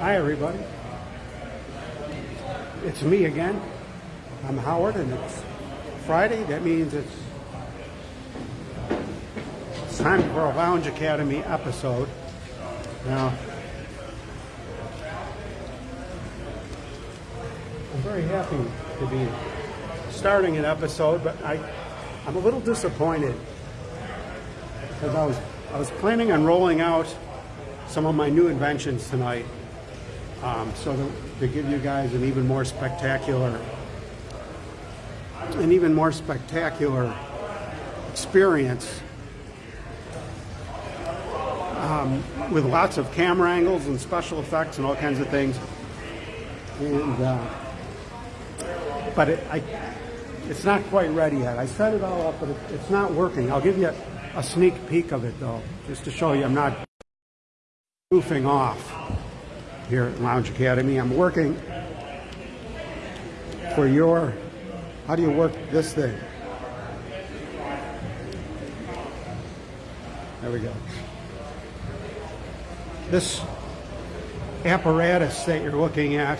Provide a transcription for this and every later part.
Hi, everybody. It's me again. I'm Howard, and it's Friday. That means it's it's time for a Lounge Academy episode. Now, I'm very happy to be starting an episode, but I, I'm a little disappointed because I was I was planning on rolling out some of my new inventions tonight, um, so to, to give you guys an even more spectacular, an even more spectacular experience um, with lots of camera angles and special effects and all kinds of things. And uh, but it, I, it's not quite ready yet. I set it all up, but it, it's not working. I'll give you a, a sneak peek of it though, just to show you I'm not goofing off here at Lounge Academy. I'm working for your, how do you work this thing? There we go. This apparatus that you're looking at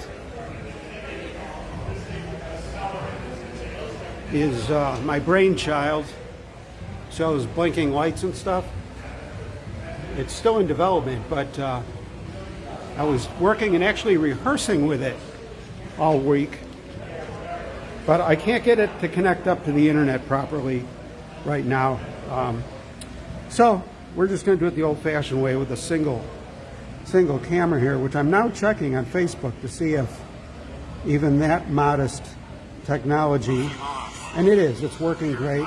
is uh, my brainchild. Shows blinking lights and stuff. It's still in development, but uh, I was working and actually rehearsing with it all week. But I can't get it to connect up to the internet properly right now. Um, so we're just going to do it the old-fashioned way with a single single camera here, which I'm now checking on Facebook to see if even that modest technology, and it is, it's working great.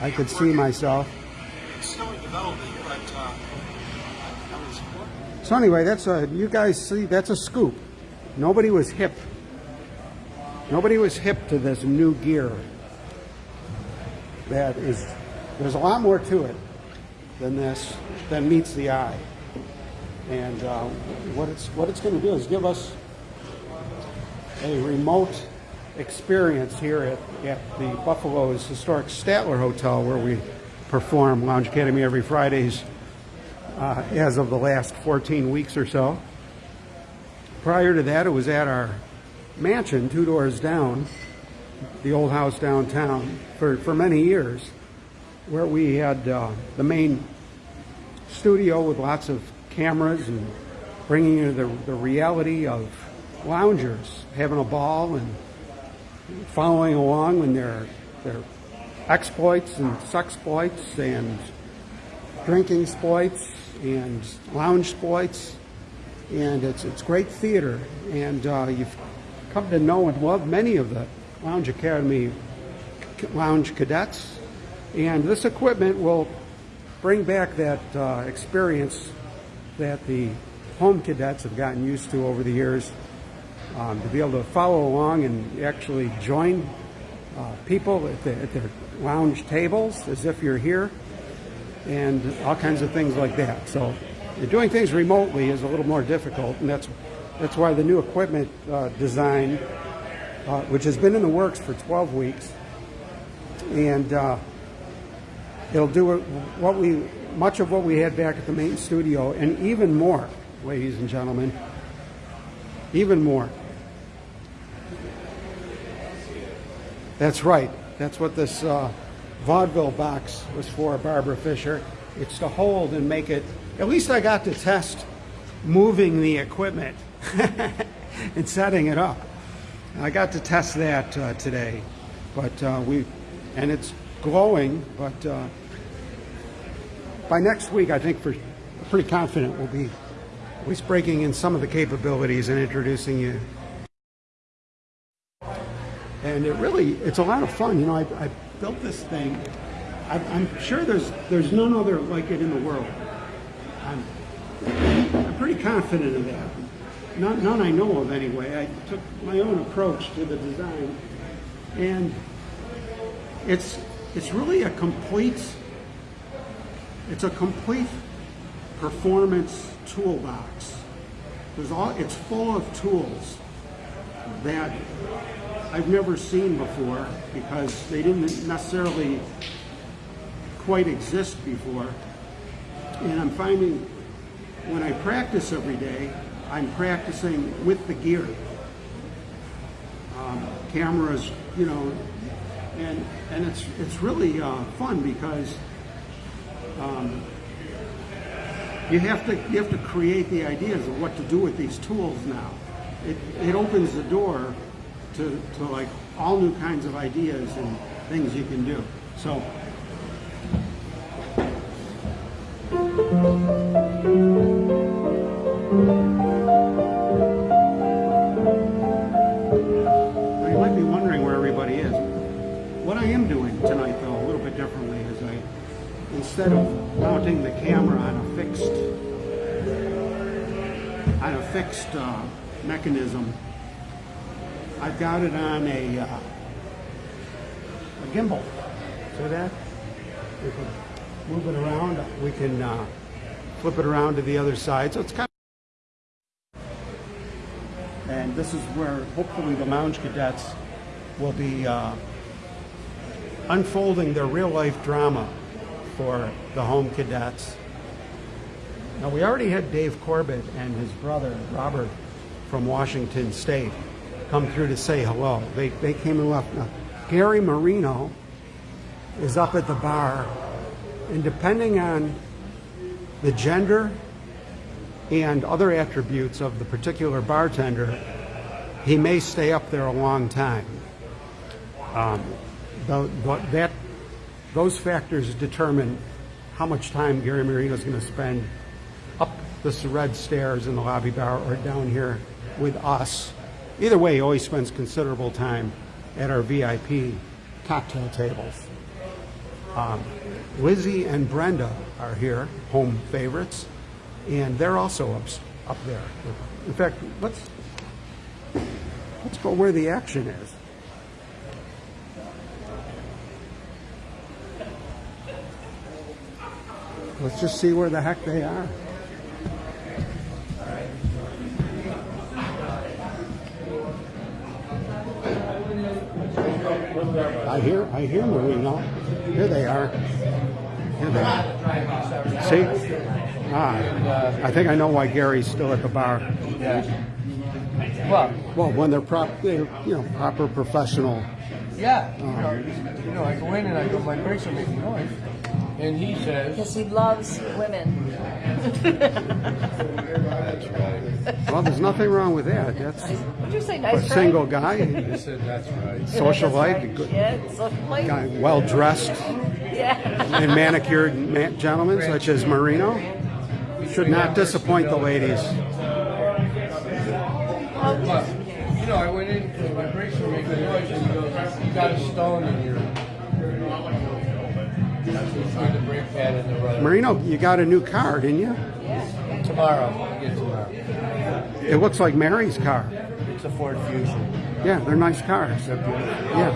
I could see myself. It's still in development, but uh, I was So anyway, that's a, you guys see, that's a scoop. Nobody was hip. Nobody was hip to this new gear. That is, there's a lot more to it than this, than meets the eye. And uh, what it's what it's going to do is give us a remote experience here at, at the Buffalo's historic Statler Hotel, where we perform Lounge Academy every Fridays uh, as of the last 14 weeks or so. Prior to that, it was at our mansion, two doors down, the old house downtown, for, for many years, where we had uh, the main studio with lots of cameras and bringing you the, the reality of loungers having a ball and following along when their their exploits and sexploits and drinking exploits and lounge exploits and it's it's great theater. And uh, you've come to know and love many of the Lounge Academy lounge cadets. And this equipment will bring back that uh, experience that the home cadets have gotten used to over the years um, to be able to follow along and actually join uh, people at, the, at, their lounge tables as if you're here and all kinds of things like that. So doing things remotely is a little more difficult and that's that's why the new equipment uh, design, uh, which has been in the works for 12 weeks, and uh, it'll do what we much of what we had back at the main studio, and even more, ladies and gentlemen, even more. That's right. That's what this uh, vaudeville box was for, Barbara Fisher. It's to hold and make it. At least I got to test moving the equipment and setting it up. I got to test that uh, today, but uh, we, and it's glowing, but uh, by next week, I think for pretty confident we'll be at least breaking in some of the capabilities and introducing you. And it really, it's a lot of fun. You know, I, I built this thing. I, I'm sure there's there's none other like it in the world. I'm, I'm pretty confident of that. None, none I know of anyway. I took my own approach to the design, and it's it's really a complete it's a complete performance toolbox. There's all, it's full of tools that I've never seen before because they didn't necessarily quite exist before. And I'm finding when I practice every day, I'm practicing with the gear. Um, cameras, you know, and and it's it's really uh, fun because um, you have to you have to create the ideas of what to do with these tools now. It it opens the door to to like all new kinds of ideas and things you can do. So. Got it on a, uh, a gimbal. See that? We can move it around. We can uh, flip it around to the other side. So it's kind of and this is where hopefully the lounge cadets will be uh, unfolding their real life drama for the home cadets. Now, we already had Dave Corbett and his brother Robert from Washington State come through to say hello. They, they came and left. Now, Gary Marino is up at the bar, and depending on the gender and other attributes of the particular bartender, he may stay up there a long time. Um, tho- tho- that, those factors determine how much time Gary Marino is going to spend up the red stairs in the lobby bar or down here with us. Either way, he always spends considerable time at our VIP cocktail tables. Um, Lizzie and Brenda are here, home favorites, and they're also up, up there. In fact, let's let's go where the action is. Let's just see where the heck they are. I hear, I hear Marino. Here they are. Here they are. See? Ah, I think I know why Gary's still at the bar. Well, Well, when they're prop, they're, you know, proper professional. yeah, you know, you know, I go in and I go, my brakes are making noise, and he says, Because he loves women. Well, there's nothing wrong with that. That's Would you say a nice try? single guy, I said, that's right. social That's life, right. Yeah, social life. guy, well dressed Yeah. and manicured ma- gentlemen such as Marino should not disappoint the ladies. But, you know, I went in, and my brakes were making noise, and he goes, you got a stone in your, on the brake pad in the road. Marino, you got a new car, didn't you? Tomorrow, I get tomorrow. It looks like Mary's car. It's a Ford Fusion. Yeah, they're nice cars. They're beautiful. Yeah,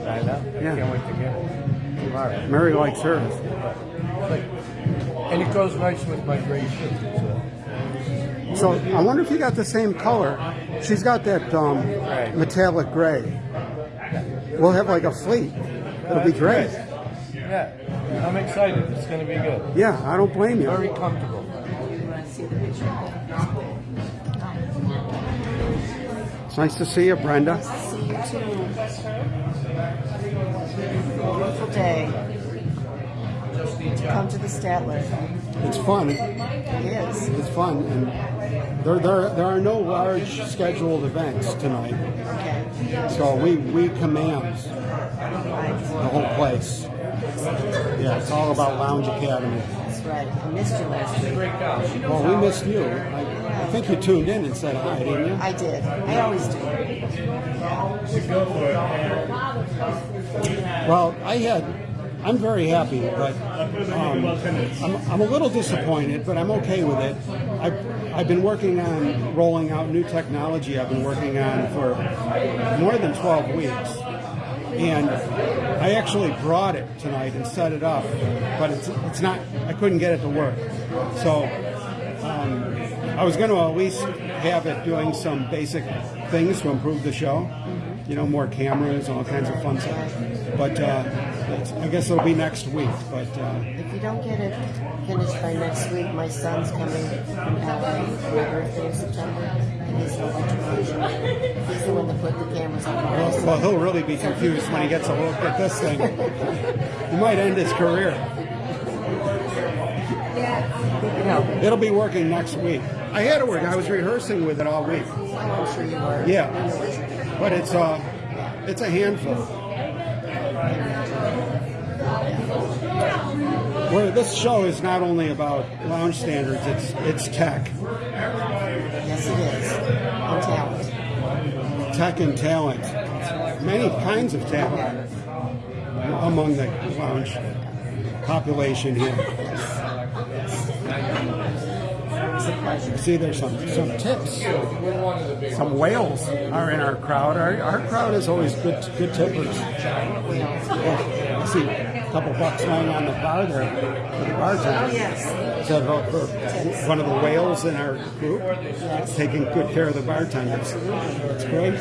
I know. I Yeah. can't wait to get it tomorrow. Mary likes hers. Like, and it goes nice with my gray shirt. So. So I wonder if you got the same color. She's got that um, Gray. metallic gray. We'll have like a fleet. It'll be great. Yeah, I'm excited. It's going to be good. Yeah, I don't blame you. Very comfortable. It's nice to see you, Brenda. Nice to see you too. Beautiful day. To come to the Statler. It's fun. It is. It's fun, and there, there, there are no large scheduled events tonight, Okay. so we, we command the whole place. Yeah, it's all about Lounge Academy. That's right. I missed you last week. Well, we missed you. I, I think you tuned in and said hi, didn't you? I did. I always do. Well, I had. I'm very happy, but um, I'm, I'm a little disappointed, but I'm okay with it. I've, I've been working on rolling out new technology I've been working on for more than 12 weeks. And I actually brought it tonight and set it up, but it's, it's not, I couldn't get it to work. So um, I was going to at least have it doing some basic things to improve the show, you know, more cameras and all kinds of fun stuff. But uh, I guess it'll be next week, but uh, If you don't get it finished by next week, my son's coming from LA for my birthday in September, he's an electrician. He's the one that put the cameras on well, well, he'll really be confused when he gets a look at this thing. he might end his career. Know, It'll be working next week. I had it work. I was rehearsing with it all week. I'm sure you are. Yeah. I know what you're doing. But it's uh, it's a handful. Where this show is not only about lounge standards, it's it's tech, Yes, it is. And talent. tech and talent, many kinds of talent among the lounge population here. It's a pleasure. See, there's some some tips. We're one of the big. Some whales are in our crowd. Our, our crowd is always good good tippers. See couple bucks lying on the bar there for the bartender. Oh, yes. About one of the whales in our group? Taking good care of the bartenders. That's great.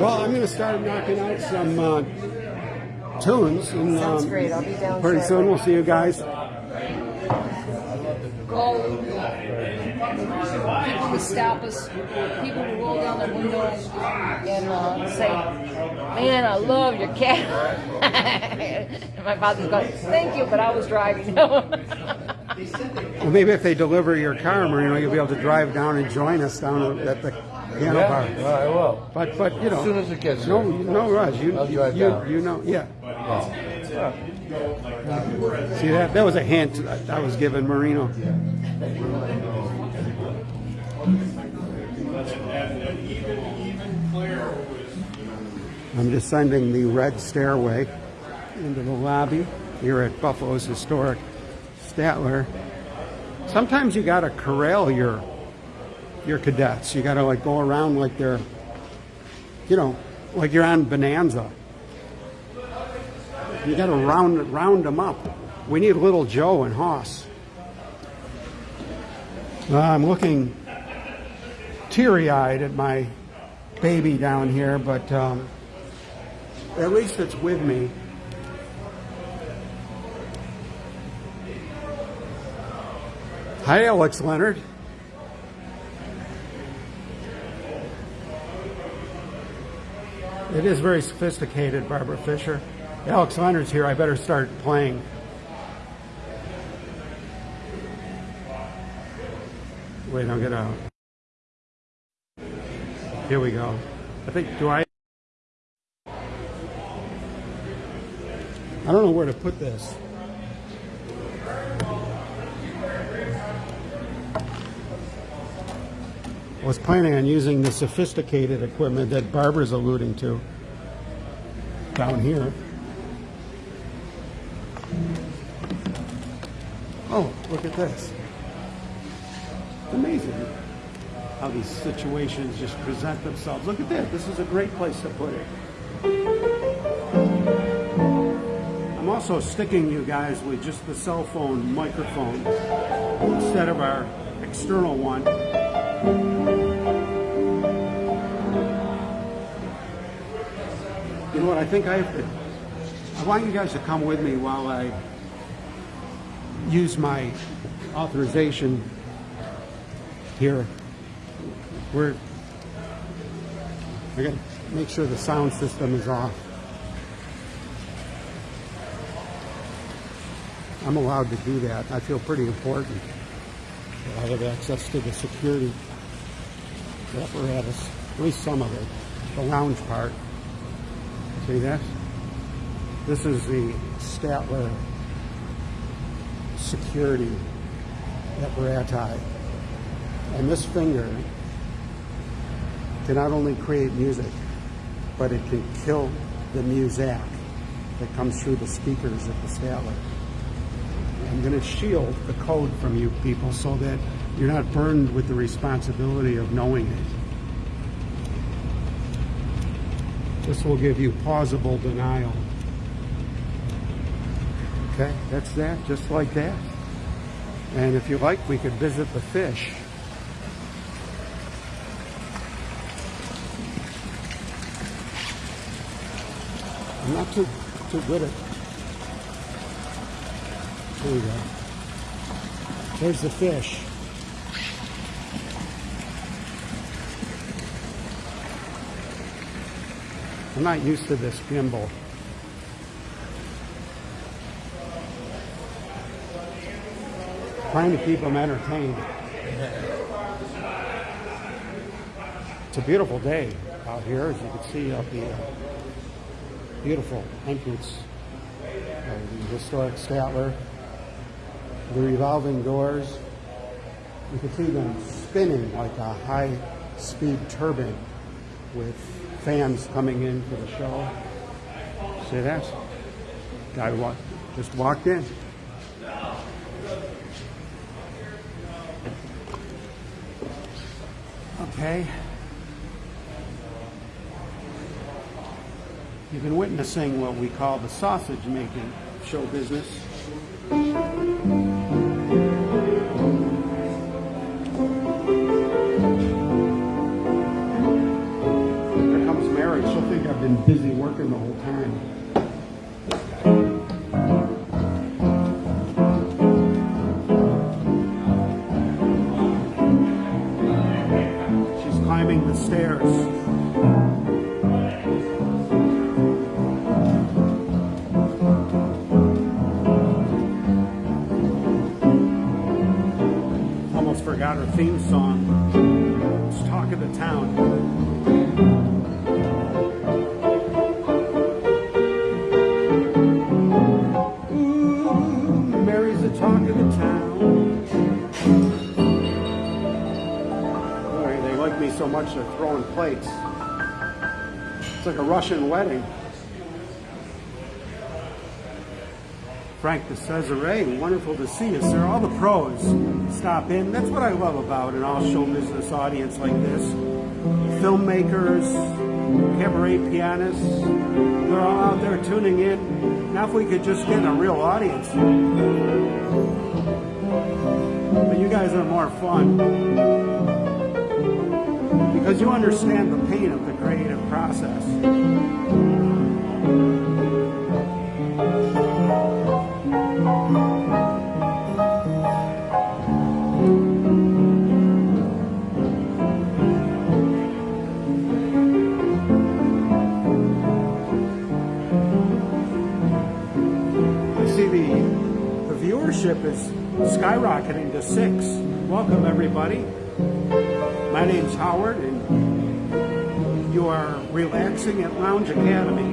Well, I'm going to start knocking out some uh, tunes. And, Sounds um, great. I'll be down Pretty soon we'll see you guys. Call people to stop us, people to roll down their windows and uh, say, "Man, I love your cat." and my father's going, "Thank you," but I was driving. Well, maybe if they deliver your car, Marino, you'll be able to drive down and join us down at the piano bar. Yeah, I will. But but you know, As soon as it gets no here. no rush. You I'll you, drive you, down. you know yeah. See that that was a hint I was giving Marino. I'm descending the red stairway into the lobby here at Buffalo's historic Statler. Sometimes you gotta corral your your cadets. You gotta like go around like they're, you know, like you're on Bonanza. You gotta round round them up. We need little Joe and Hoss. Uh, I'm looking teary-eyed at my baby down here, but um, at least it's with me. Hi, Alex Leonard. It is very sophisticated, Barbara Fisher. Alex Leonard's here. I better start playing. Wait, get out. Here we go. I think, do I? I don't know where to put this. I was planning on using the sophisticated equipment that Barbara's alluding to down here. Oh, look at this. Amazing how these situations just present themselves. Look at this. This is a great place to put it. I'm also sticking you guys with just the cell phone microphone instead of our external one. You know what? I think I have to. Want you guys to come with me while I use my authorization here. We're. I got to make sure the sound system is off. I'm allowed to do that. I feel pretty important. I have access to the security apparatus, at least some of it, the lounge part. See that? This is the Statler security apparati. And this finger can not only create music, but it can kill the muzak that comes through the speakers at the Statler. I'm going to shield the code from you people so that you're not burdened with the responsibility of knowing it. This will give you plausible denial. Okay, that's that, just like that. And if you like, we could visit the fish. I'm not too too good at. There we go. There's the fish. I'm not used to this gimbal. Trying to keep them entertained. It's a beautiful day out here, as you can see up the uh, beautiful entrance of the historic Statler. The revolving doors. You can see them spinning like a high-speed turbine with fans coming in for the show. See that? Guy just walked in. Okay. You've been witnessing what we call the sausage making show business. Theme song. It's Talk of the Town. Ooh, Mary's the talk of the town. They like me so much they're throwing plates. It's like a Russian wedding. Frank de Cesare, wonderful to see you, sir. All the pros stop in. That's what I love about an all show business audience like this. Filmmakers, cabaret pianists, they're all out there tuning in. Now, if we could just get a real audience. But you guys are more fun because you understand the pain of the creative process. Is skyrocketing to six. Welcome, everybody. My name's Howard, and you are relaxing at Lounge Academy.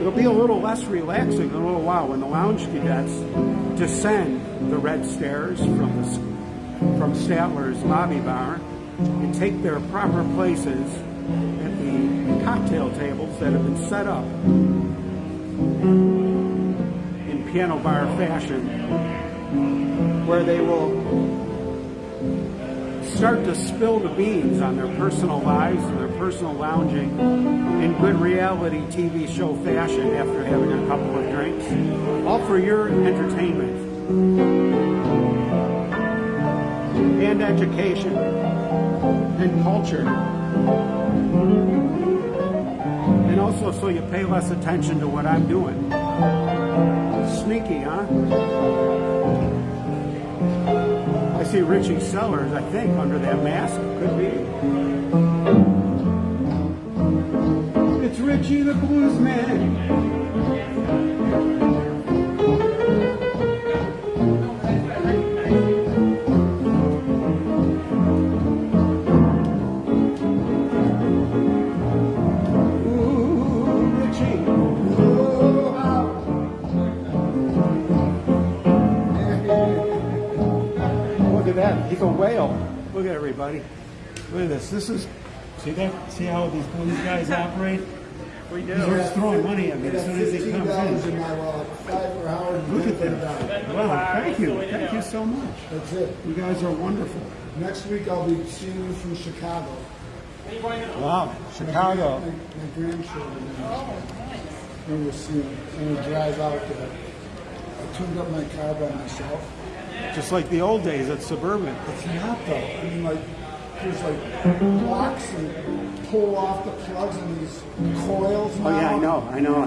It'll be a little less relaxing in a little while when the lounge cadets descend the red stairs from the from Statler's lobby bar and take their proper places at the cocktail tables that have been set up piano bar fashion, where they will start to spill the beans on their personal lives and their personal lounging in good reality TV show fashion after having a couple of drinks, all for your entertainment and education and culture. And also so you pay less attention to what I'm doing. Sneaky, huh? I see Richie Sellers, I think, under that mask. Could be. It's Richie the Blues Man. A whale. Look at everybody. Look at this. This is see that see how these blues guys operate? We do. He's just throwing money at me as soon as he comes $15 in. in my wallet. Five for Howard. and Look at ten for that. Wow, thank you. Thank you so much. That's it. You guys are wonderful. Next week I'll be seeing you from Chicago. Wow. Chicago. My, my grandchildren. And we'll see. And we'll drive out there. I tuned up my car by myself. Just like the old days at Suburban. It's not though. I mean, like there's like blocks and pull off the plugs and these coils. Oh, yeah, I know, I know.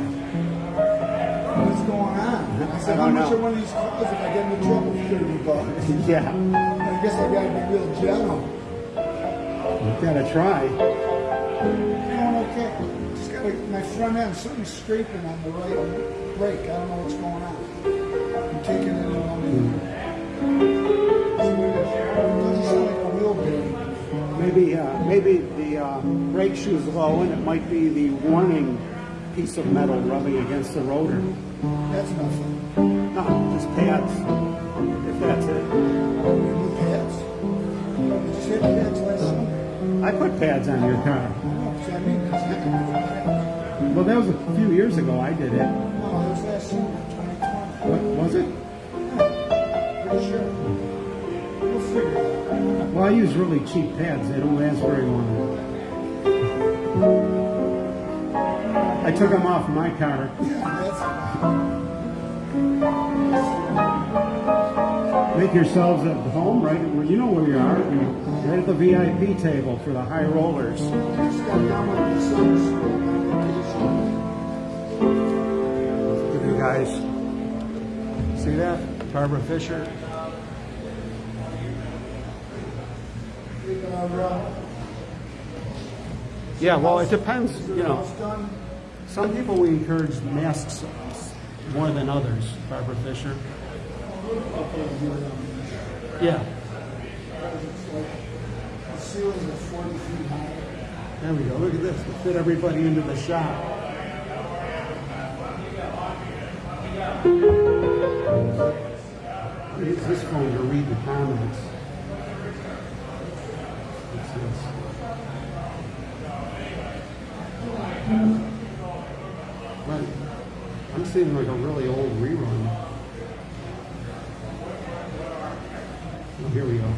What's going on? I said, I how much know. are one of these coils if I get into trouble for 30 bucks? Yeah, I guess I gotta be real gentle. you gotta try. Going okay. Just got my front end, something's scraping on the right brake. I don't know what's going on. Maybe, uh, maybe the uh, brake shoe's low and it might be the warning piece of metal rubbing against the rotor. That's nothing. No, just pads, if that's it. New pads. You just hit pads last summer. I put pads on your car. I mean, that's not new. Well, that was a few years ago I did it. No, it was last summer, 2020. What, was it? Pretty sure. We'll figure it out. Well, I use really cheap pads. They don't last very long. I took them off my car. Make yourselves at home, right? You know where you are. Right at the VIP table for the high rollers. At you guys. See that? Barbara Fisher. Yeah, well, it depends. You know, some people we encourage masks more than others. Barbara Fisher. Yeah, The ceilings 40 feet high. there we go. Look at this. We fit everybody into the shop. Use this phone to read the comments. Right. I'm seeing like a really old rerun. Oh, here we go.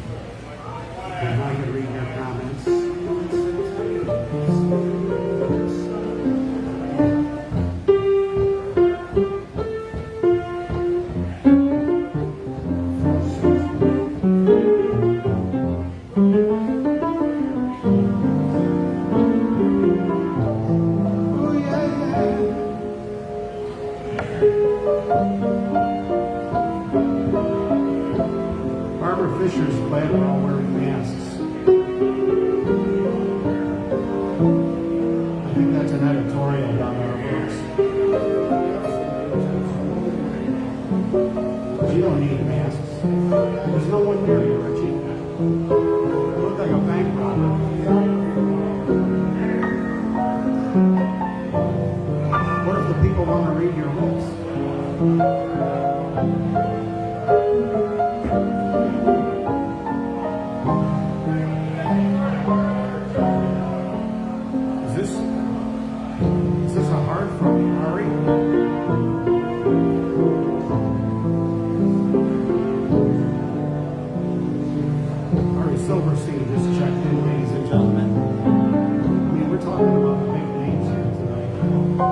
So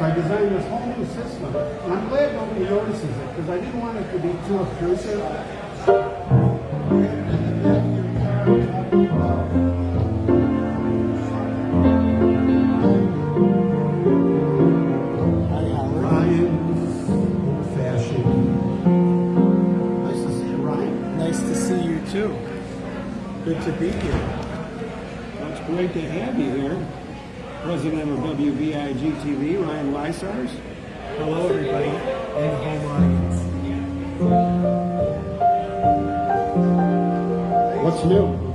I designed this whole new system, and I'm glad nobody notices it because I didn't want it to be too obtrusive. President of WVIG TV, Ryan Lysars. Hello, everybody, and home audience. What's new?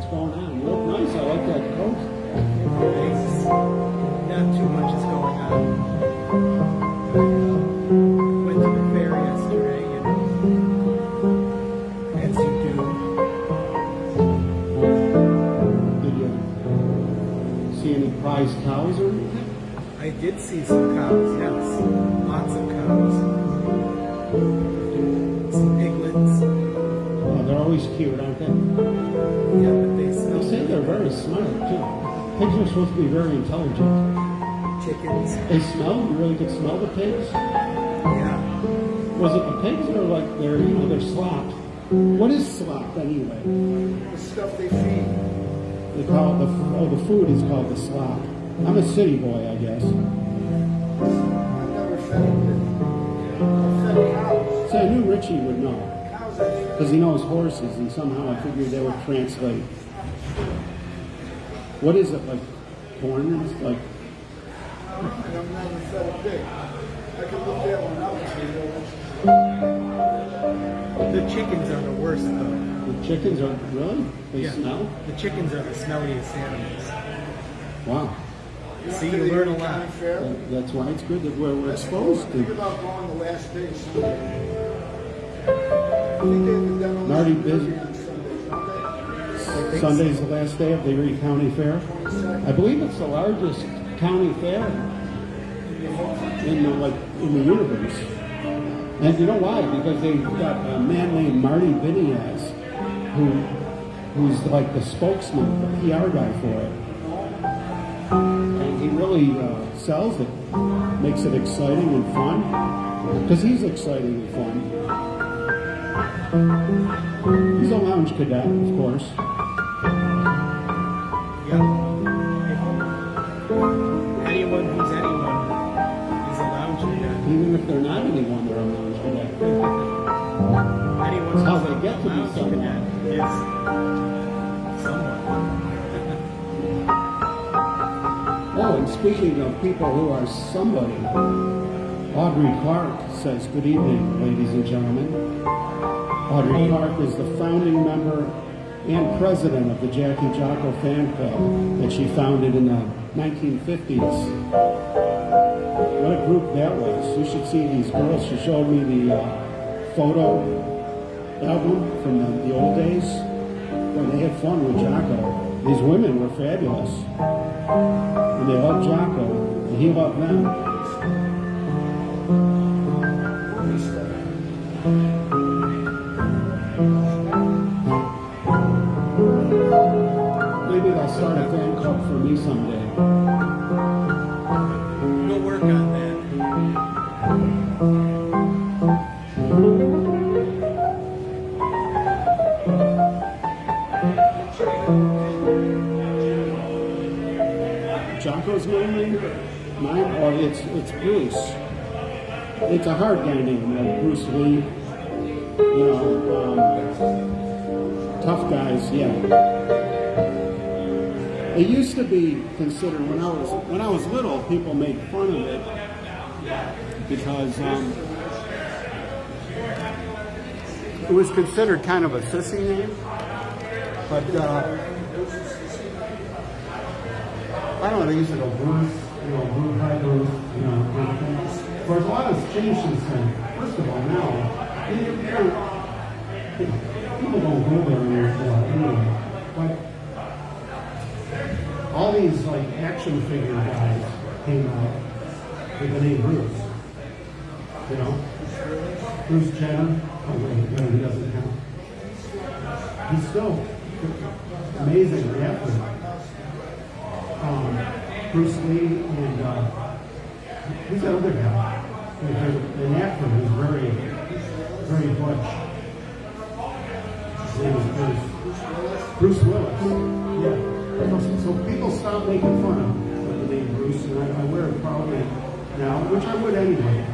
Pigs or like their, you know, their slop? What is slop anyway? The stuff they feed. They call it the oh, the food is called the slop. I'm a city boy, I guess. I've never fed a pig. So I knew Richie would know because he knows horses, and somehow I figured they would translate. What is it like? Corn? It's like I've never fed a pig. I can look that one up The chickens are the worst though. the chickens are really? They Yeah. smell? The chickens are the smelliest animals. Wow. See, you learn a lot. Fair. That- That's why it's good that we're, we're exposed Think about going the last day Sunday. I think they have the demolition Marty derby busy? Sundays, don't? Sunday's the last day of the Erie County Fair. I believe it's the largest county fair in the, like in the universe. And you know why? Because they've got a man named Marty Biniasz, who who's like the spokesman, the PR guy for it. And he really uh, sells it, makes it exciting and fun. Because he's exciting and fun. He's a lounge cadet, of course. Yeah. Anyone Even if they're not anyone, they're lounge cadet. Anyone how they get to be someone. someone. Oh, and speaking of people who are somebody, Audrey Clark says, Good evening, ladies and gentlemen. Audrey Clark is the founding member and president of the Jackie Jocko fan club that she founded in the 1950s. What a group that was. You should see these girls. She showed me the uh, photo album from the, the old days when they had fun with Jocko. These women were fabulous. And they loved Jocko, and he loved them. Maybe they'll start a fan club for me someday. It's Bruce. It's a hard guy name, like Bruce Lee. You know, um, tough guys, yeah. It used to be considered when I was when I was little, people made fun of it because um, it was considered kind of a sissy name. But uh, I don't know, they used to Bruce, you know, hi Bruce, you know, kind of thing. Of a lot has changed since then. First of all, now, don't, people don't go there anymore, anyway. But all these, like, action figure guys came out with the name Bruce. You know? Bruce Jenner, oh wait, no, he doesn't count. He's still amazing athlete um, Bruce Lee and uh, who's that other guy? An actor who's very, very butch. His name is Bruce. Bruce Willis. Yeah. So, so people stop making fun of the name Bruce, and I, I wear it proudly now, which I would anyway.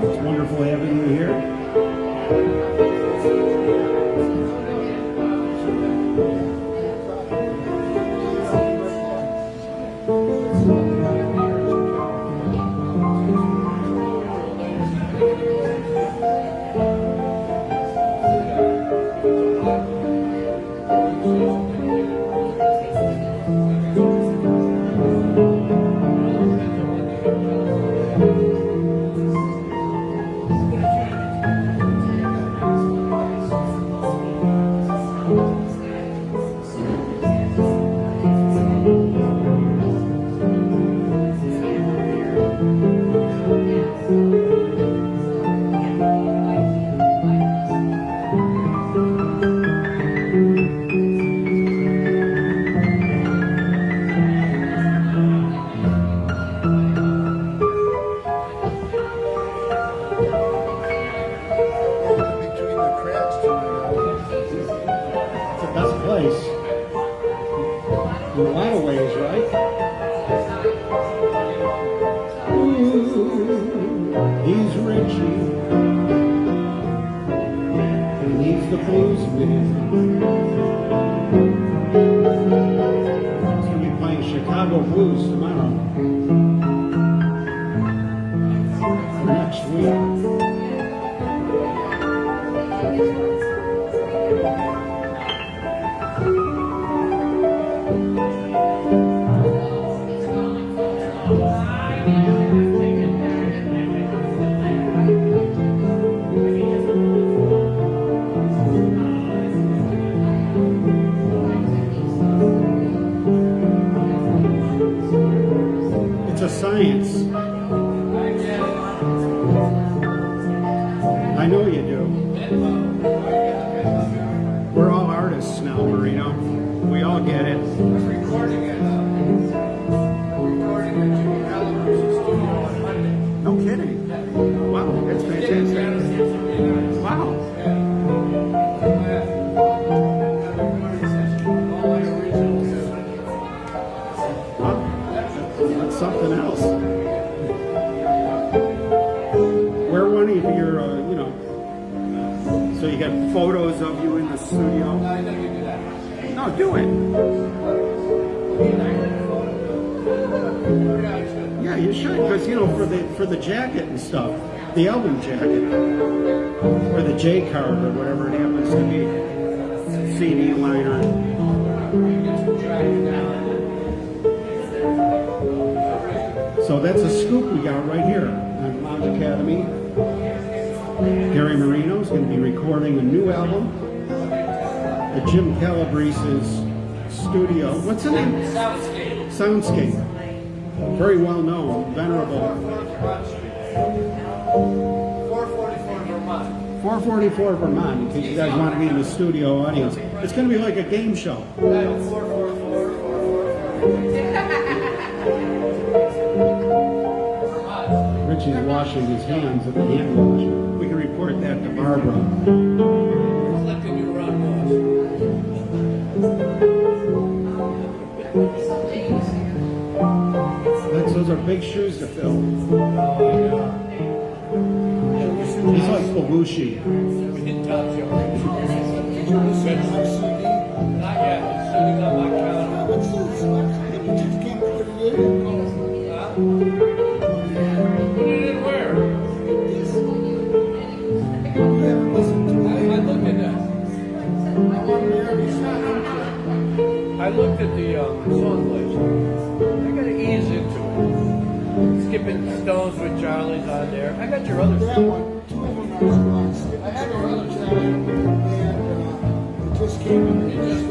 Doing Richie's washing his hands at the hand wash. We can report that to Barbara. That's, those are big shoes to fill. Oh, He's like Belushi. I looked at the um, song list. I got to ease into it. Skipping Stones with Charlie's on there. I got your other that one. Two of them are I had your other track, and uh, it just came in.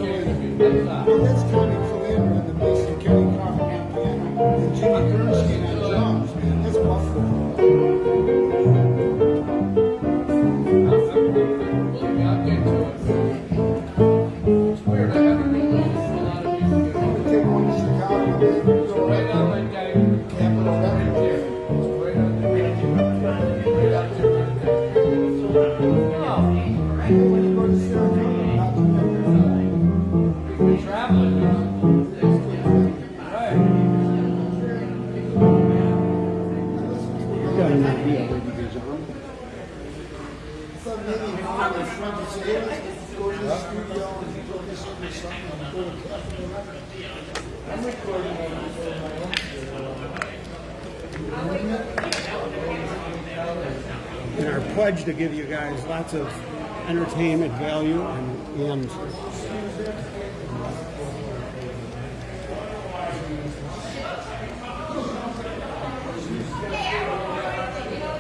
lots of entertainment value and, and uh,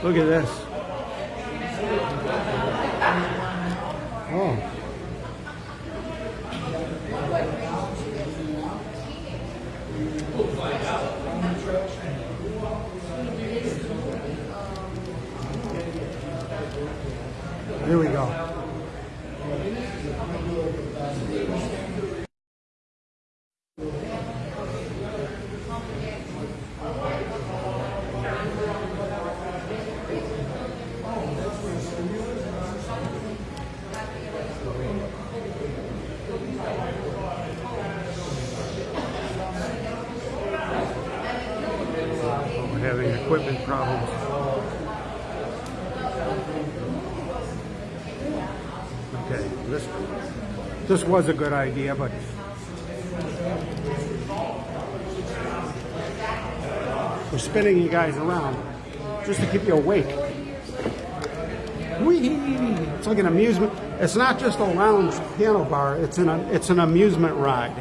Look at this. was a good idea, but we're spinning you guys around just to keep you awake. Whee! It's like an amusement. It's not just a lounge piano bar. It's an it's an amusement ride.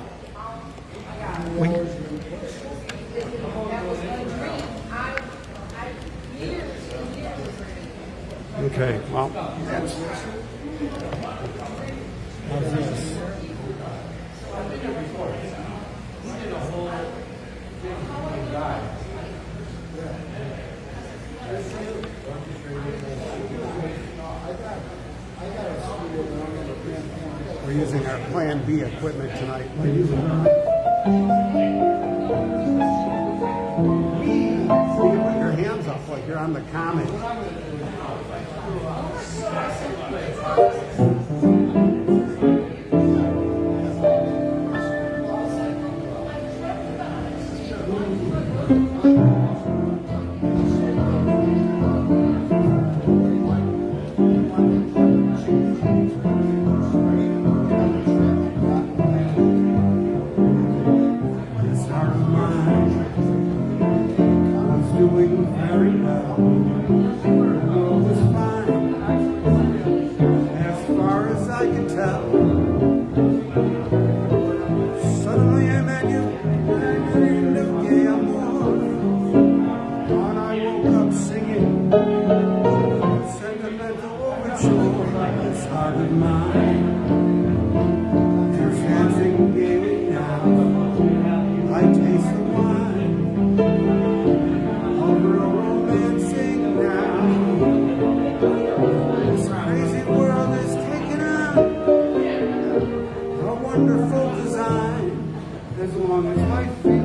wonderful design as long as my feet.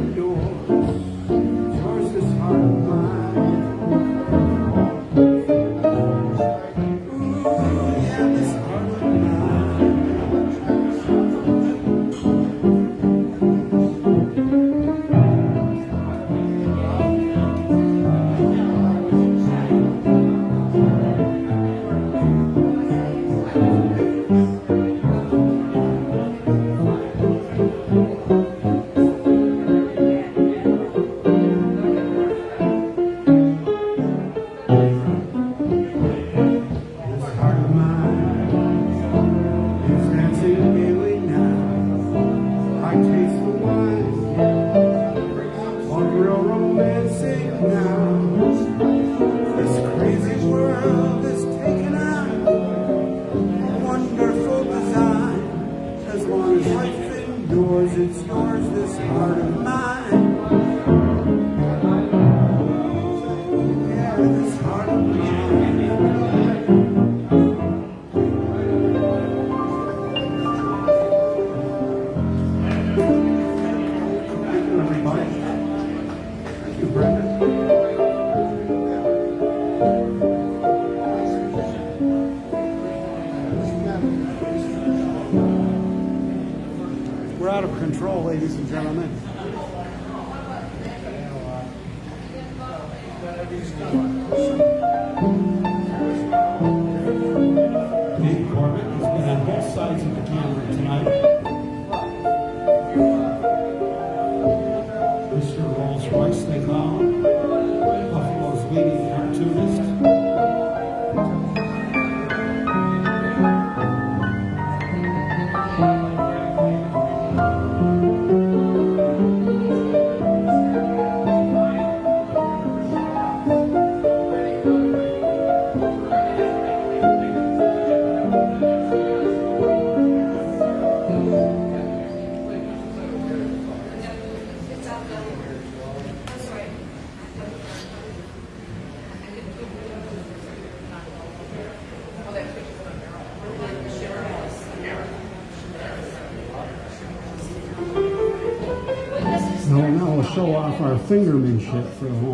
fingermanship for a while.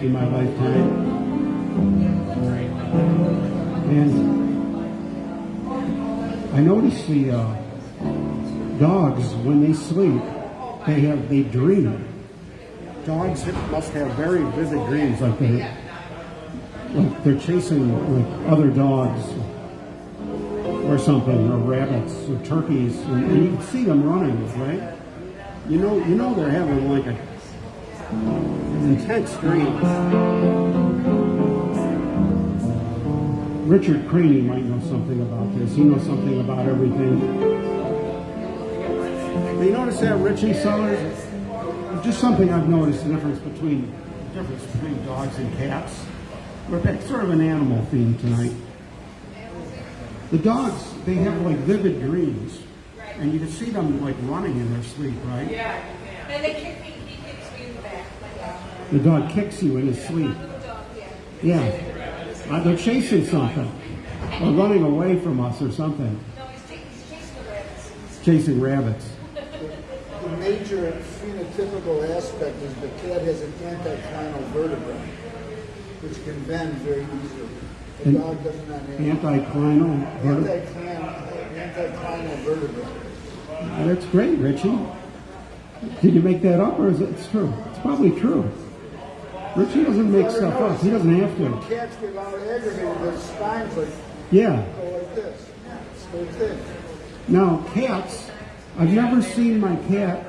In my lifetime. And I noticed the uh, dogs, when they sleep, they have they dream. Dogs must have very vivid dreams, like they like they're chasing like other dogs or something, or rabbits, or turkeys, and, and you can see them running, right? You know, you know they're having like a intense dream. Richard Craney might know something about this. He knows something about everything. You notice that, Richie Sellers? Just something I've noticed the difference between the difference between dogs and cats. We're back sort of an animal theme tonight. The dogs, they have like vivid dreams, and you can see them like running in their sleep, right? Yeah, and they kick me, he kicks me in the back. Like, uh, The dog kicks you in his sleep. yeah. Uh, they're chasing something, or running away from us or something. No, he's, chasing the rabbits. Chasing rabbits. The major phenotypical aspect is the cat has an anticlinal vertebra, which can bend very easily. The An dog does not have Anticlinal. vertebra. anticlinal, vertebra. That's great, Richie. Did you make that up, or is it it's true? It's probably true. Richie doesn't make stuff up. He doesn't have to. cats get all aggravated, their spines like Yeah. go like this. So thin. Now, cats, I've never seen my cat.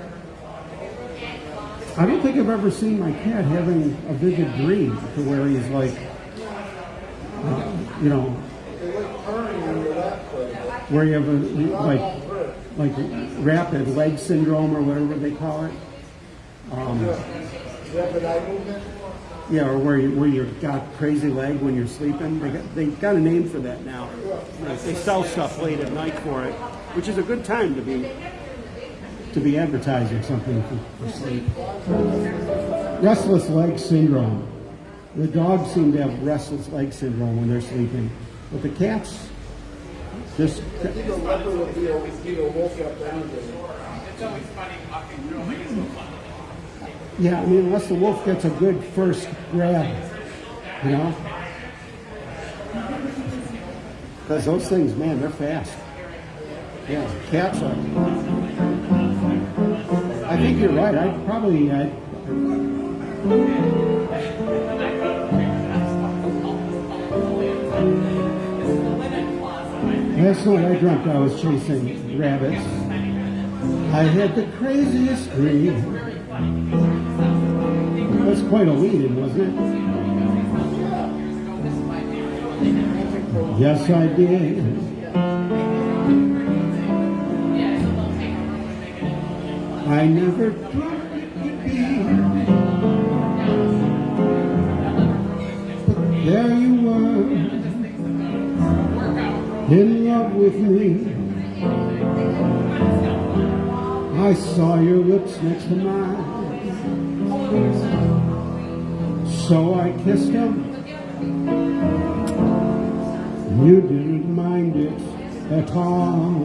I don't think I've ever seen my cat having a vivid dream to where he's like, uh, you know, They like purring on your lap quite a bit. where you have a like like rapid leg syndrome or whatever they call it. Rapid eye movement. Yeah, or where you where you got crazy leg when you're sleeping. They got they got a name for that now. Like, they sell stuff late at night for it, which is a good time to be to be advertising something for, for sleep. Restless leg syndrome. The dogs seem to have restless leg syndrome when they're sleeping, but the cats just I think a yeah. I mean, unless the wolf gets a good first grab, you know. Because those things, man, they're fast. Yeah, cats are. I think you're right. I probably. I, Last night I dreamt I was chasing rabbits. I had the craziest dream. That's quite a lead-in, wasn't it? Yes, I did. I never thought it could be. But there you were, in love with me. I saw your lips next to mine. So I kissed him. You didn't mind it at all.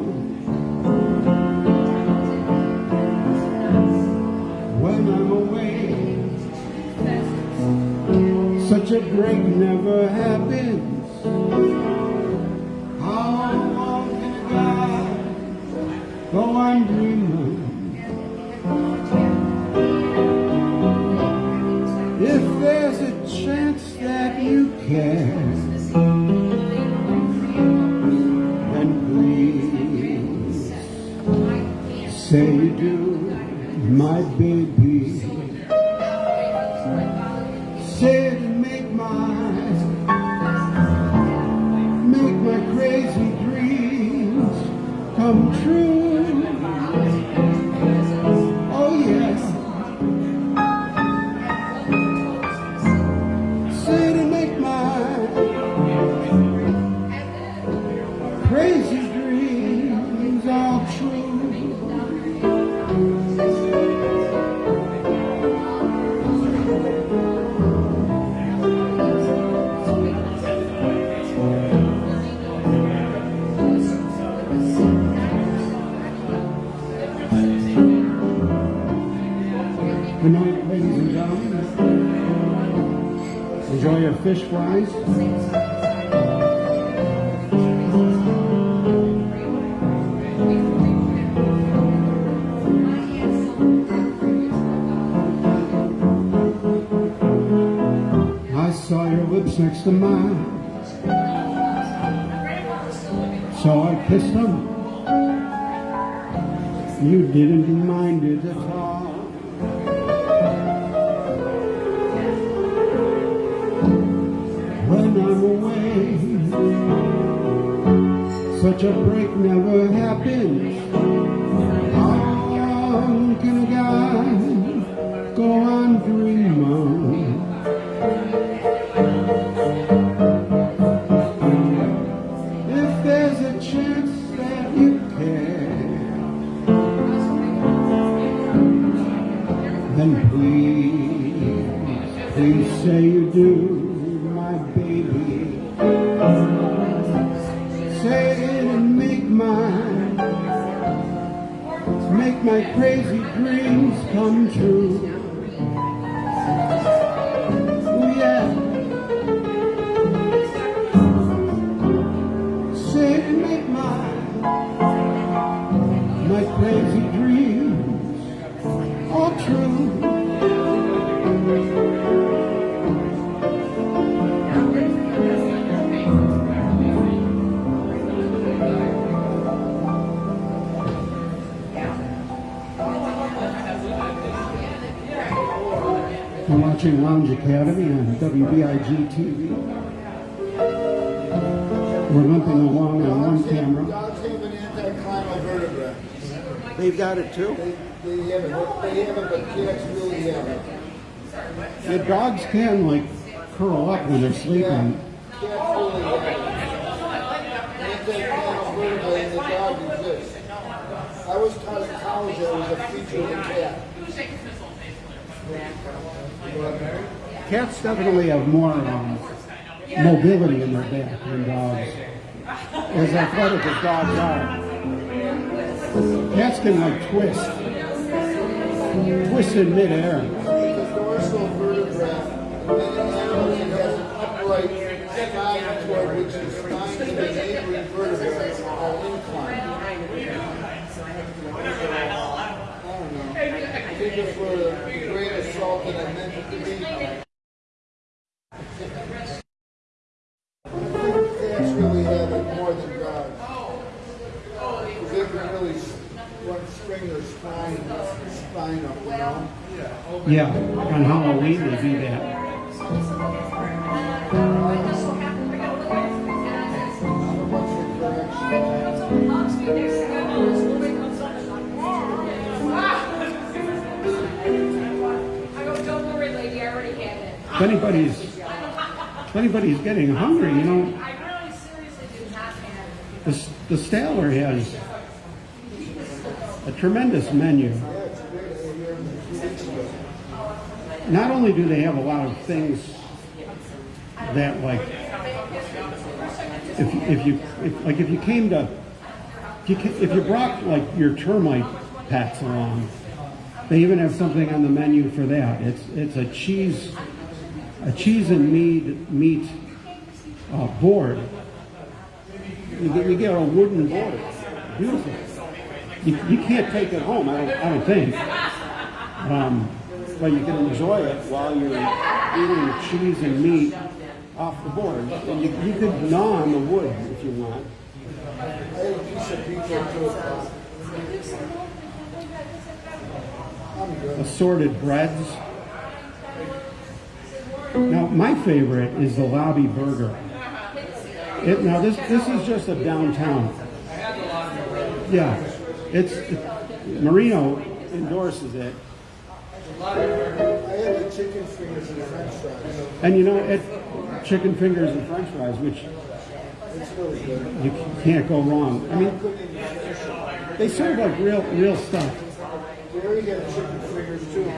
When I'm away, such a break never happens. How long can a guy go on dreaming? Can, then please say you do, my baby. Enjoy your please say you do, my baby. Say it and make mine, make my crazy dreams come true. Watching Lounge Academy on WBIG TV. We're limping along on one camera. Dogs have an anticlinal vertebra. They've got it too. They, they have it, but- they have it, but cats really have it. The dogs can like curl up when they're sleeping. Cats really have it. Anticlinal vertebra in the dog exists. I was taught in college that was a feature of the cat. Cats definitely have more um, mobility in their back than dogs. As athletic as dogs are, cats can like twist, twist in midair. Upright which the vertebrae. I don't know. I think it's for the grain of salt that I meant it to be. I think cats really have it more than dogs. Because they can really s- run, string their spine, spine up, you know? Yeah, on Halloween they do that. If anybody's, if anybody's getting hungry, you know, the, the Statler has a tremendous menu. Not only do they have a lot of things that like, if, if you, if, like if you came to, if you, if you brought like your termite pets along, they even have something on the menu for that. It's, it's a cheese, a cheese and meat, meat uh, board. You get, you get a wooden board. Beautiful. You, you can't take it home, I don't, I don't think. Um, but you can enjoy it while you're eating the cheese and meat off the board. And you, you could gnaw on the wood if you want. Assorted had a piece of pizza too. I'm good. Assorted breads. Now, my favorite is the lobby burger. It, now, this, this is just a downtown. Yeah, it's, it- Marino endorses it. I had the chicken fingers and french fries. And you know, it, chicken fingers and french fries, which It's really good. you can't go wrong. I mean, Couldn't even finish it. they serve like real, real stuff. Gary had chicken fingers too.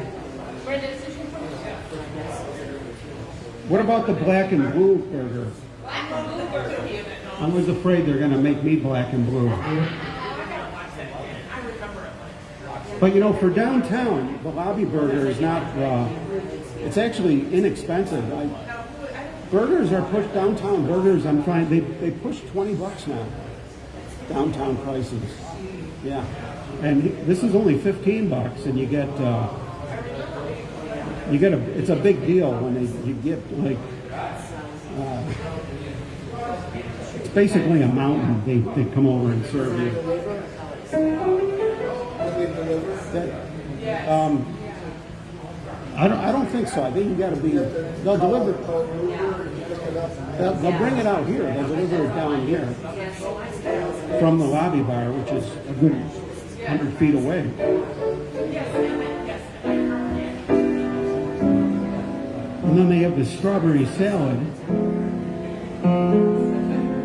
What about the black and blue burger? I was afraid they're gonna make me black and blue. But you know, for downtown, the lobby burger is not, uh, it's actually inexpensive. I, Burgers are pushed downtown. Burgers, I'm trying, they, they push twenty bucks now. Downtown prices. Yeah, and this is only fifteen bucks, and you get uh, you get a. It's a big deal when they you get like. Uh, it's basically a mountain. They they come over and serve you. That, um, I don't, I don't think so. I think you got to be. They'll deliver. They'll, they'll bring it out here. They'll deliver it down here from the lobby bar, which is a good hundred feet away. Then they have the strawberry salad.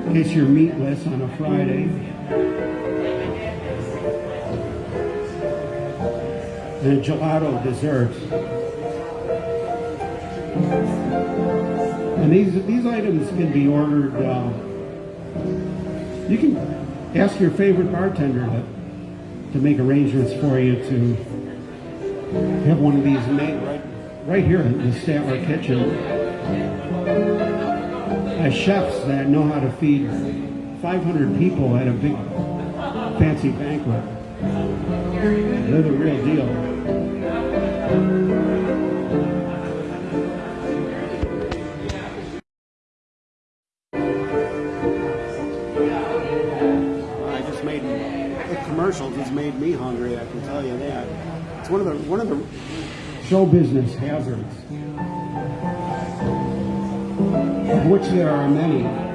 In case you're meatless on a Friday. And a gelato dessert. And these these items can be ordered. Uh, you can ask your favorite bartender to to make arrangements for you to have one of these made right right here in the Statler kitchen. By chefs that know how to feed 500 people at a big fancy banquet. They're the real deal. I just made commercials has made me hungry. I can tell you that. It's one of the one of the show business hazards, of which there are many.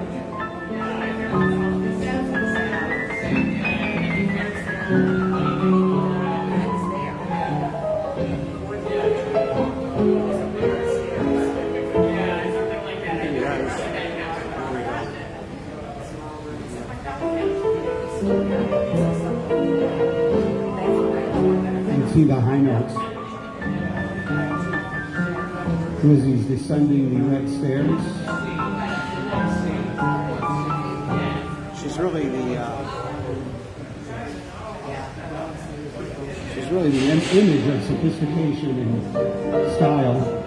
Descending the red stairs. She's really the uh, she's really the image of sophistication and style.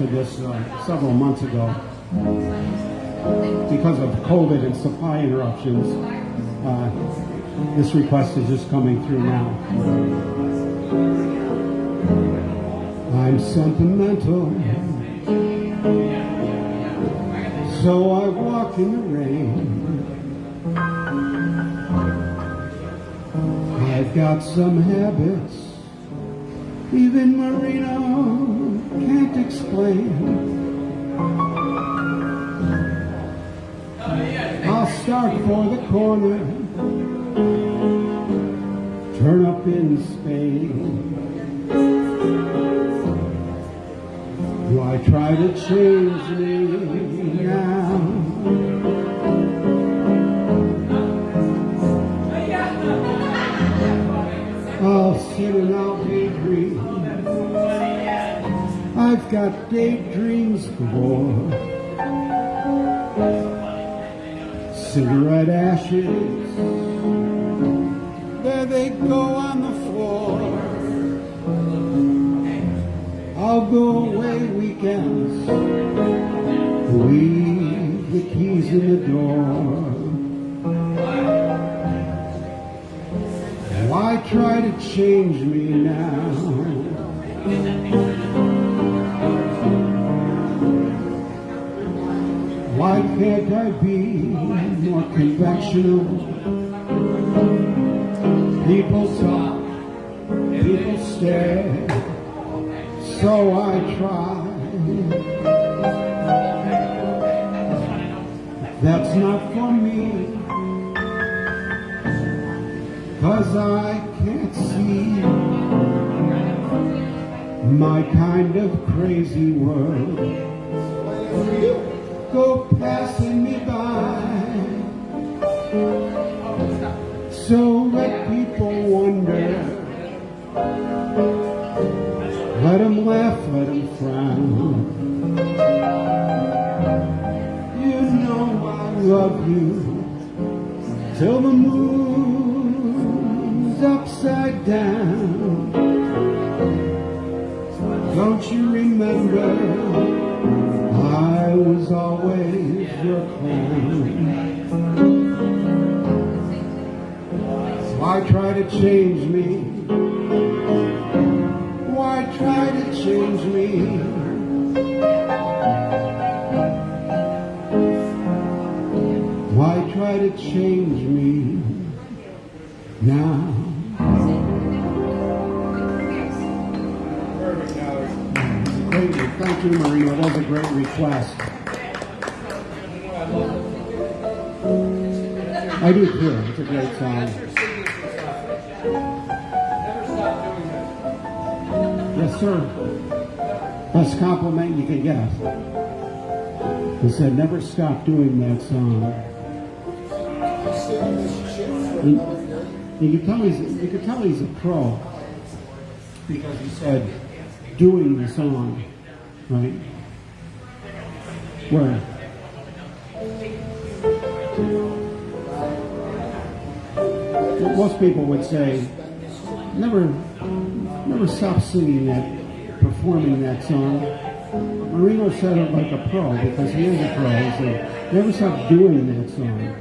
This uh, several months ago. Because of COVID and supply interruptions, uh, this request is just coming through now. I'm sentimental, so I walk in the rain. I've got some habits even Marino can't explain. I'll start for the corner, turn up in Spain. Do I try to change me now? I'll sit and I'll got daydreams galore. Cigarette ashes, there they go on the floor. I'll go away weekends, leave the keys in the door. Why try to change me now? Can't I be more conventional? People talk, people stare, so I try. That's not for me. Cause I can't see my kind of crazy world go passing me by. So let people wonder. Let them laugh, let them frown. You know I love you till the moon's upside down. Don't you remember? Was always your clown. Why try to change me? Why try to change me? Why try to change me now? Thank you, Marino. That was a great request. I do too. It's a great song. Yes, sir. Best compliment you can get. He said, never stop doing that song. You, you could tell he's you could tell he's a pro because he said doing the song, right? Where? Most people would say, never, never stop singing that, performing that song. Marino said it like a pro because he is a pro. He said, never stop doing that song.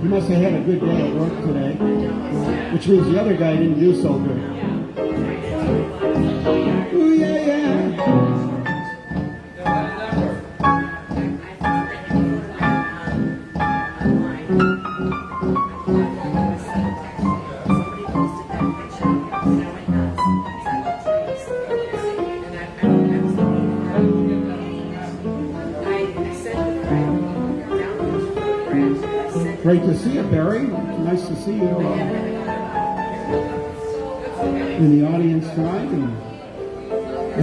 He must have had a good day at work today, which means the other guy didn't do so good.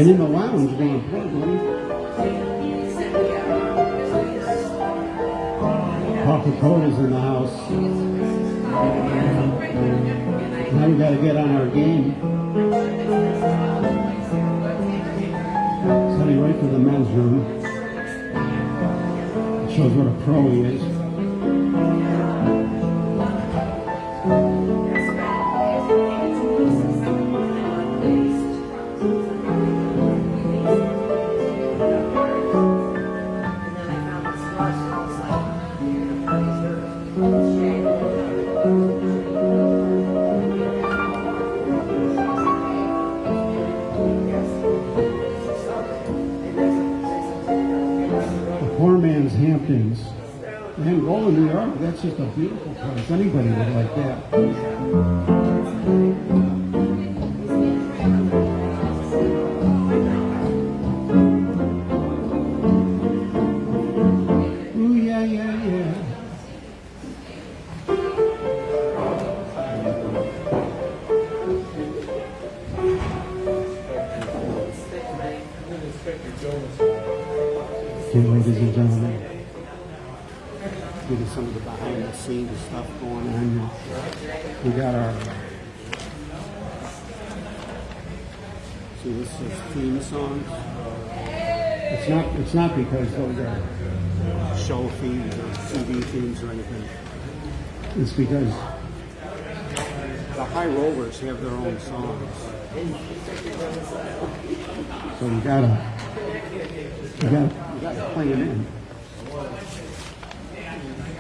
And in the lounge more importantly. Coca-Cola's in the house. Now we gotta get on our game. Heading right for the men's room. It shows what a pro he is. Hamptons. And Rolla, New York, that's just a beautiful place. Anybody would like that. It's because the high rollers have their own songs. So you gotta, you gotta, you gotta play it in.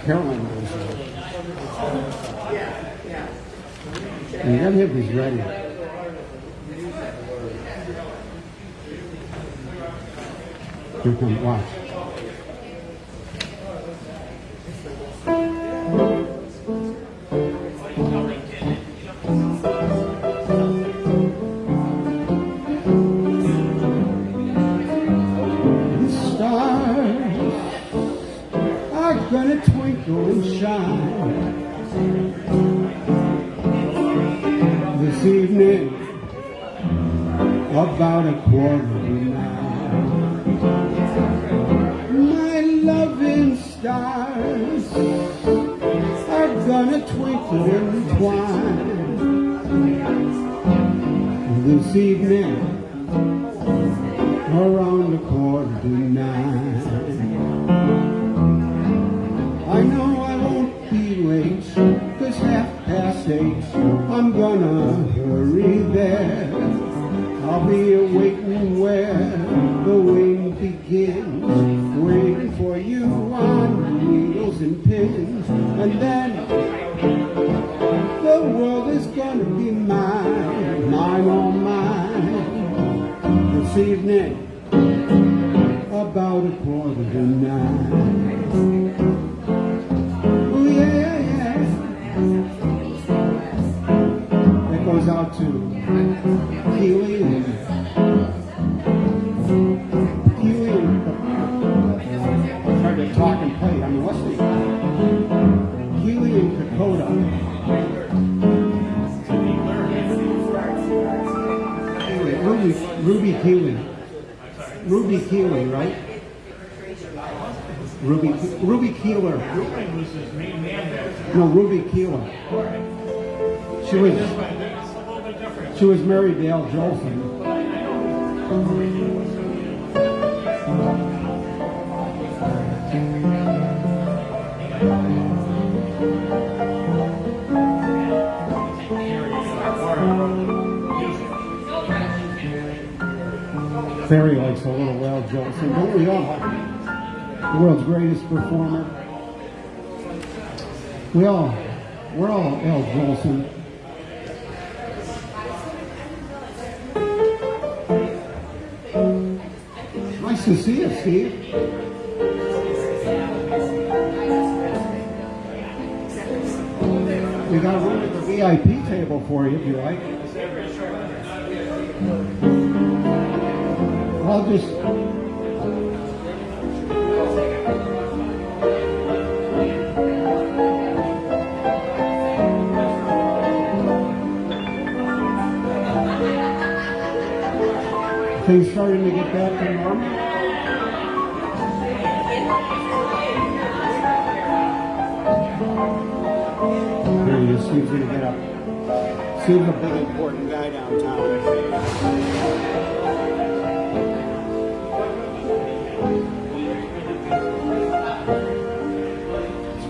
Caroline goes there. And you gotta have these ready. Here comes, watch.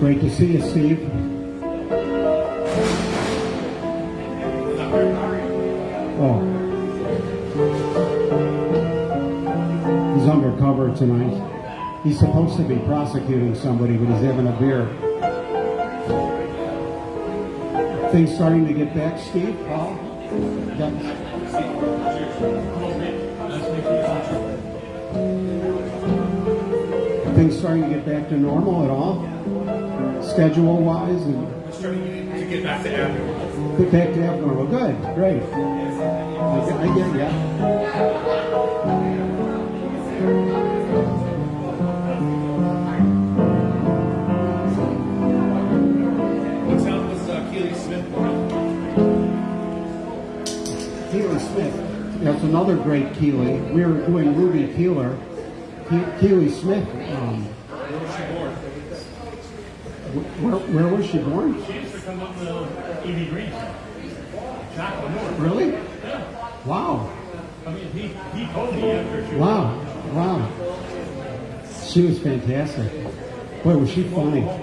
Great to see you, Steve. Oh. He's undercover tonight. He's supposed to be prosecuting somebody, but he's having a beer. Things starting to get back, Steve? Paul? Things starting to get back to normal at all? Schedule wise and to get back to abnormal. get back to abnormal. Good, great. I get, I get uh, Keely Smith? That's another great Keely. We were doing Ruby Keeler. Ke- Keely Smith. Um, Where was she born? Where, where was she born? She used to come up to Evie Green. Jacqueline Moore. Really? Wow. I mean, he, he told me after she Wow. Wow. She was fantastic. Boy, was she funny. No,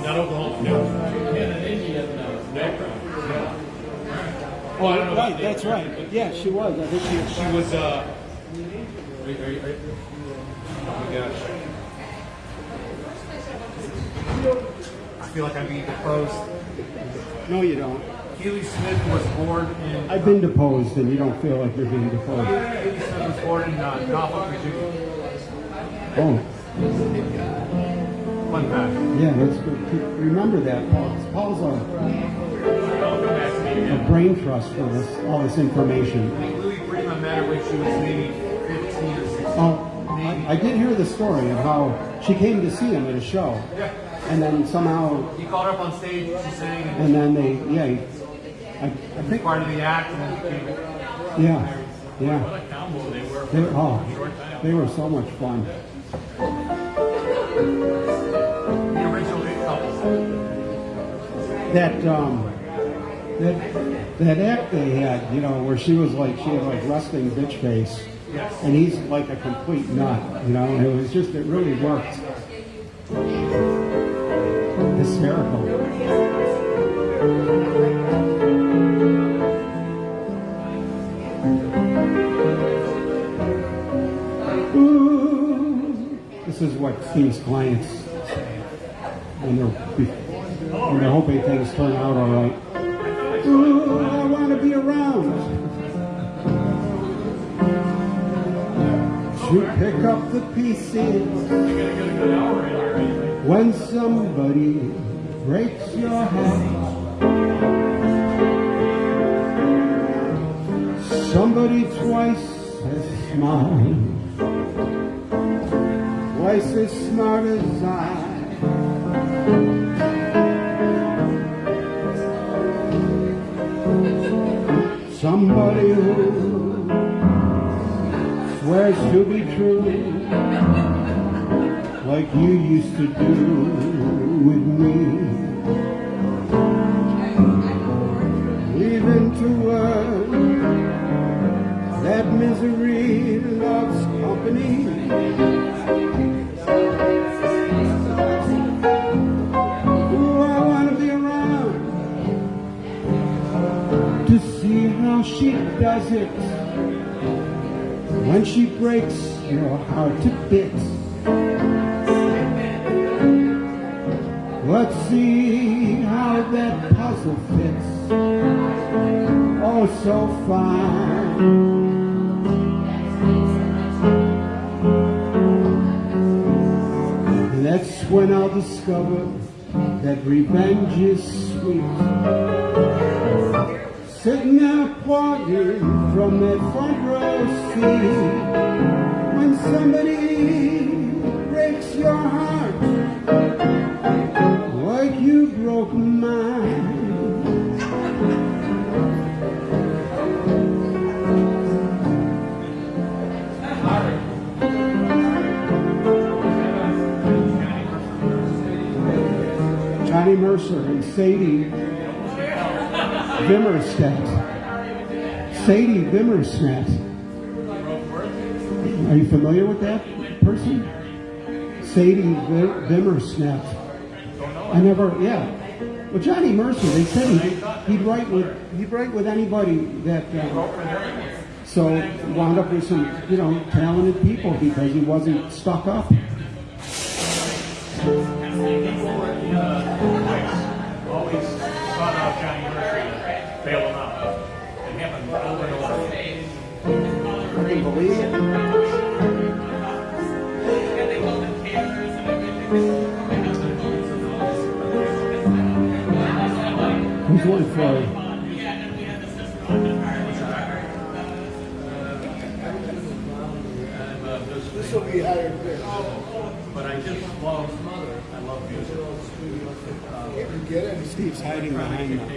not Oklahoma. No. Uh, background. No. Oh, I don't know. Right, that's right. Yeah, she was. I think she was. She was, uh. Are are are oh my gosh. Feel like I'm being deposed. No, you don't. Keely Smith was born in. I've been deposed, and you don't feel like you're being deposed. Keely Smith was born in uh, Norfolk, Virginia. Oh, Fun fact. yeah, that's good. Keep- Remember that, Paul. Paul's a, I'll come back to me a brain trust for this, all this information. I think Louis Prima met her when she was maybe 15 or 16. Oh, I, I did hear the story of how she came to see him at a show, Yeah. And then somehow, He called her up on stage, she sang, and and then they, yeah, he- I, I think, part of the act, and then became. yeah, yeah. What a combo they were They, for oh, a short time. they were so much fun. The original couple. That um, that that act they had, you know, where she was like she had like resting bitch face, Yes. and he's like a complete nut, you know. And it was just it really worked. Hysterical. Ooh. This is what Steve's clients when they're when they're hoping things turn out all right. Ooh, I want to be around to pick up the pieces When somebody breaks your heart. Somebody twice as smart, twice as smart as I. Somebody who swears to be true, like you used to do with me. Leaving to work that misery loves company. Ooh, I want to be around to see how she does it when she breaks your heart to bits. Let's see how that puzzle fits. Oh, so fine. That's when I'll discover that revenge is sweet. Sitting there parting from that front row seat when somebody breaks your heart like you broke mine. Johnny Mercer and Sadie Vimmerstedt. Sadie Vimmerstedt. Are you familiar with that person? Sadie Vi- Vimmersnet. I never, yeah. Well, Johnny Mercer, they said he'd, he'd write with he'd write with anybody that. Uh, so wound up with some, you know, talented people because he wasn't stuck up. Always sought out Johnny Mercer bail him out. It happened over and over. I can believe it. Who's one for? A This will be higher bid. but I just love, I love music. You get it? Steve's hiding behind them.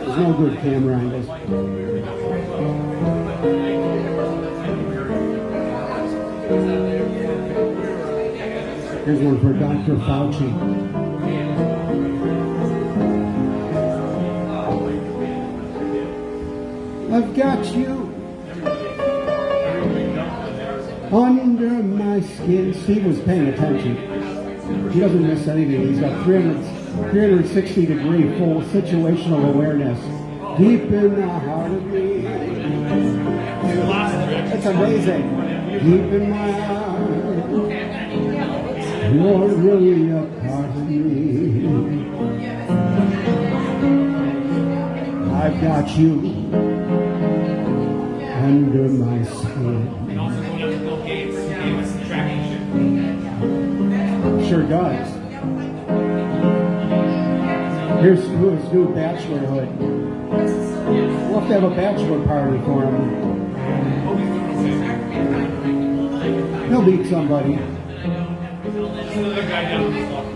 There's no good camera angles. Here's one for Dr. Fauci. I've got you under my skin. Steve was paying attention. He doesn't miss anything. He's got 300, 360 degree full situational awareness deep in the heart of me. It's amazing. Deep in my heart, you're really a part of me. I've got you under my skin. Sure does. Here's his new bachelorhood. We'll have to have a bachelor party for him. He'll beat somebody.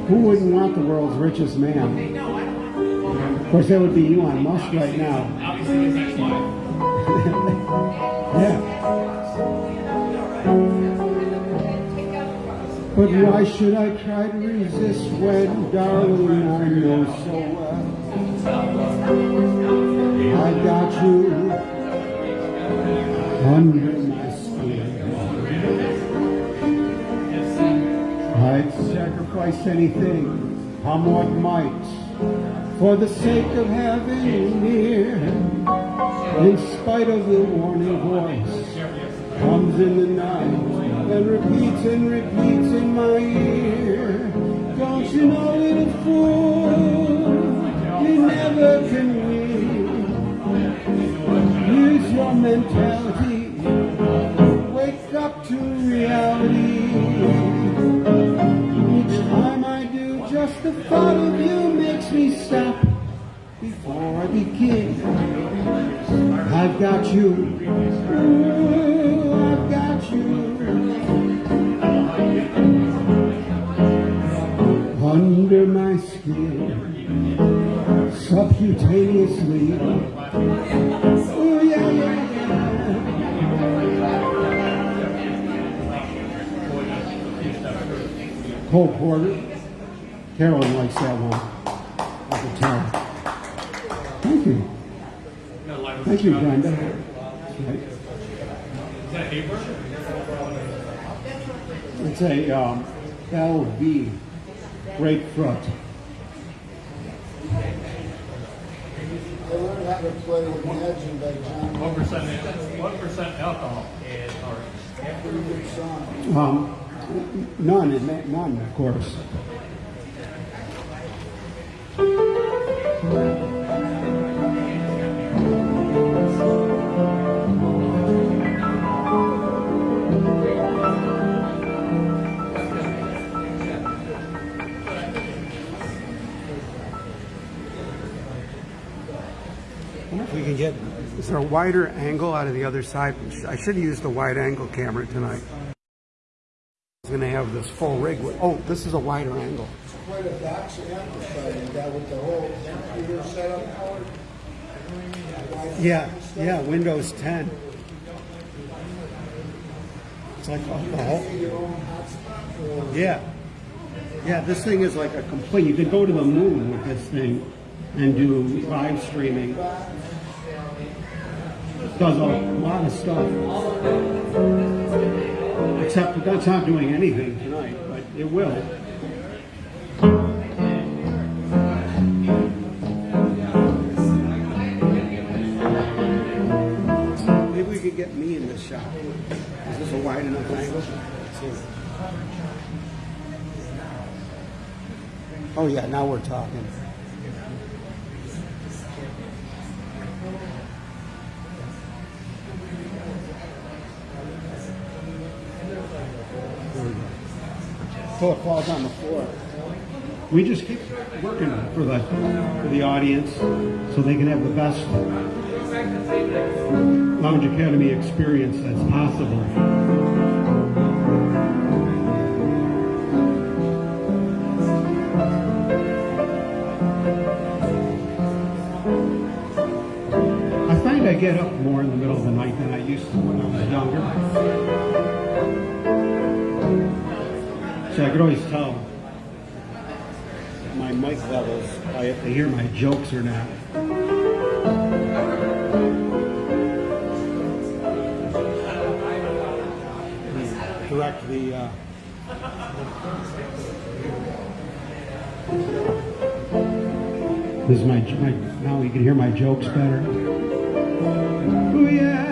Who wouldn't want the world's richest man? Of course, that would be Elon Musk right now. yeah. But why should I try to resist when, darling, I know so well I got you under sacrifice anything, come what might, for the sake of having near. In spite of the warning voice, comes in the night and repeats and repeats in my ear. Don't you know, little fool, you never can win. Use your mentality, wake up to reality. Thought of you makes me stop before I begin. I've got you. Ooh, I've got you. Under my skin, subcutaneously. Ooh, yeah, yeah. Cole Porter. Carolyn likes that one. I can. Thank you. Thank you, Brenda. Is that Haber? It's a um, LB grapefruit. I learned how to play Imagine by John. What percent, what percent alcohol? Or Pretty. Um, none, in that- none, of course. We can get, is there a wider angle out of the other side? I should used the wide angle camera tonight. I was going to have this full rig. With, oh, this is a wider angle. It's quite a box amplifier with the whole computer setup. Yeah, yeah, Windows 10. It's like oh, the whole. Your own hotspot. or- Yeah. Yeah, this thing is like a complete. You could go to the moon with this thing and do live streaming. Does a lot of stuff. Except that that's not doing anything tonight, but it will. Maybe we could get me in this shot. Is this a wide enough angle? Oh yeah, now we're talking. Till it falls on the floor. We just keep working for the for the audience so they can have the best Lounge Academy experience that's possible. I find I get up more in the middle of the night than I used to when I was younger. So I could always tell my mic levels I if they hear my jokes or not. Correct the. Uh, this is my, my now you can hear my jokes better. Oh yeah.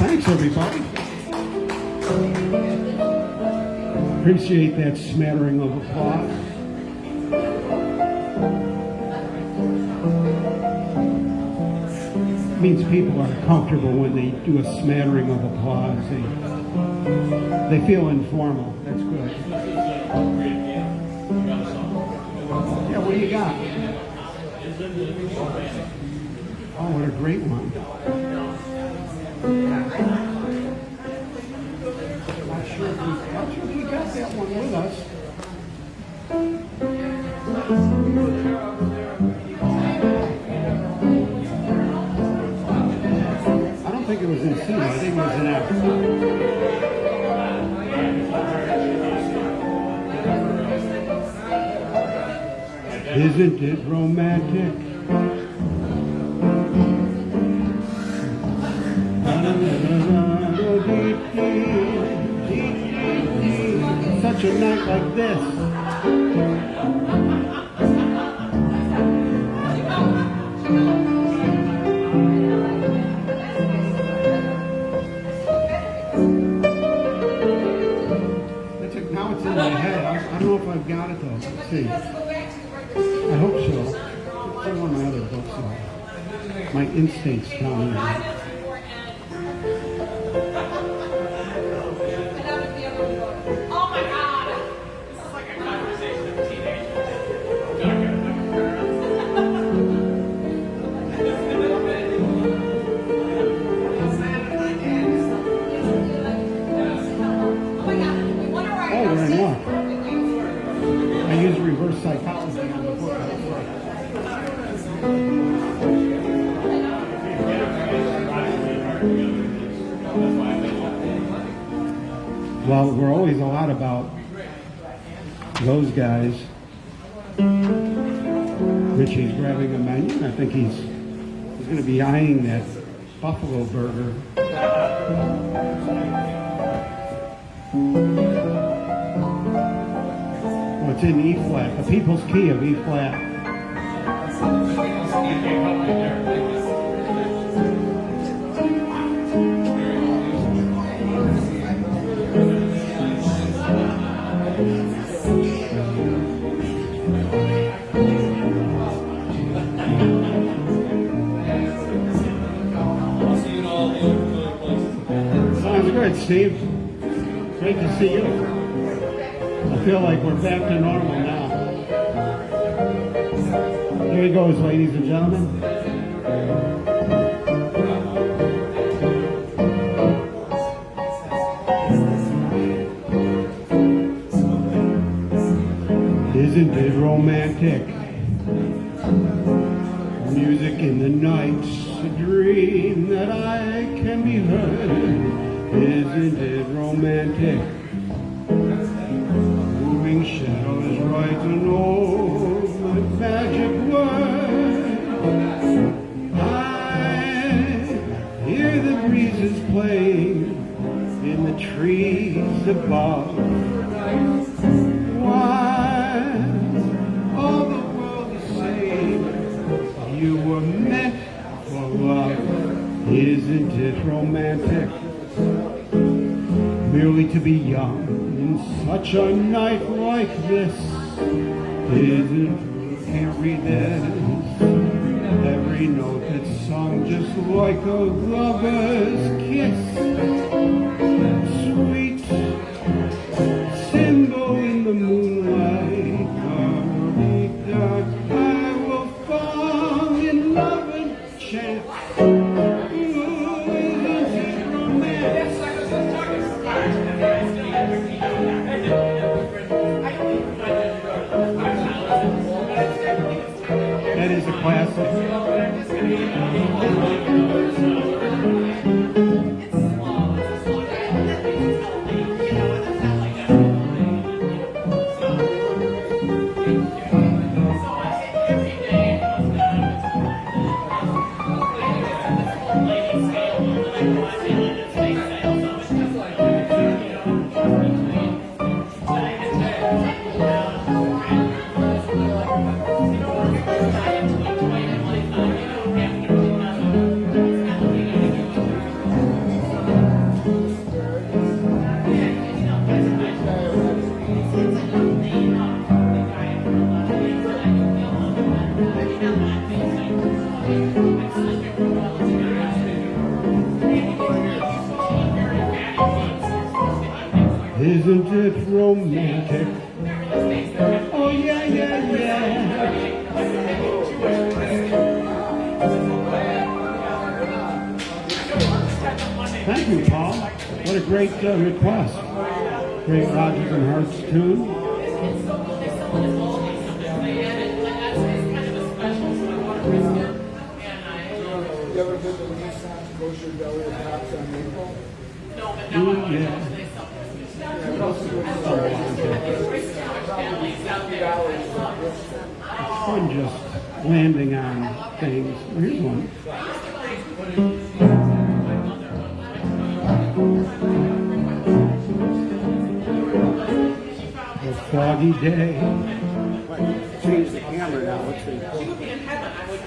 Thanks, everybody. Appreciate that smattering of applause. means people are comfortable when they do a smattering of applause. They, they feel informal. That's good. Yeah, what do you got? Oh, what a great one. Us. I don't think it was in C. I think it was in F. Isn't it romantic? I, I don't know if I've got it though. Let's see. I hope so. One of my other books. My instincts tell me.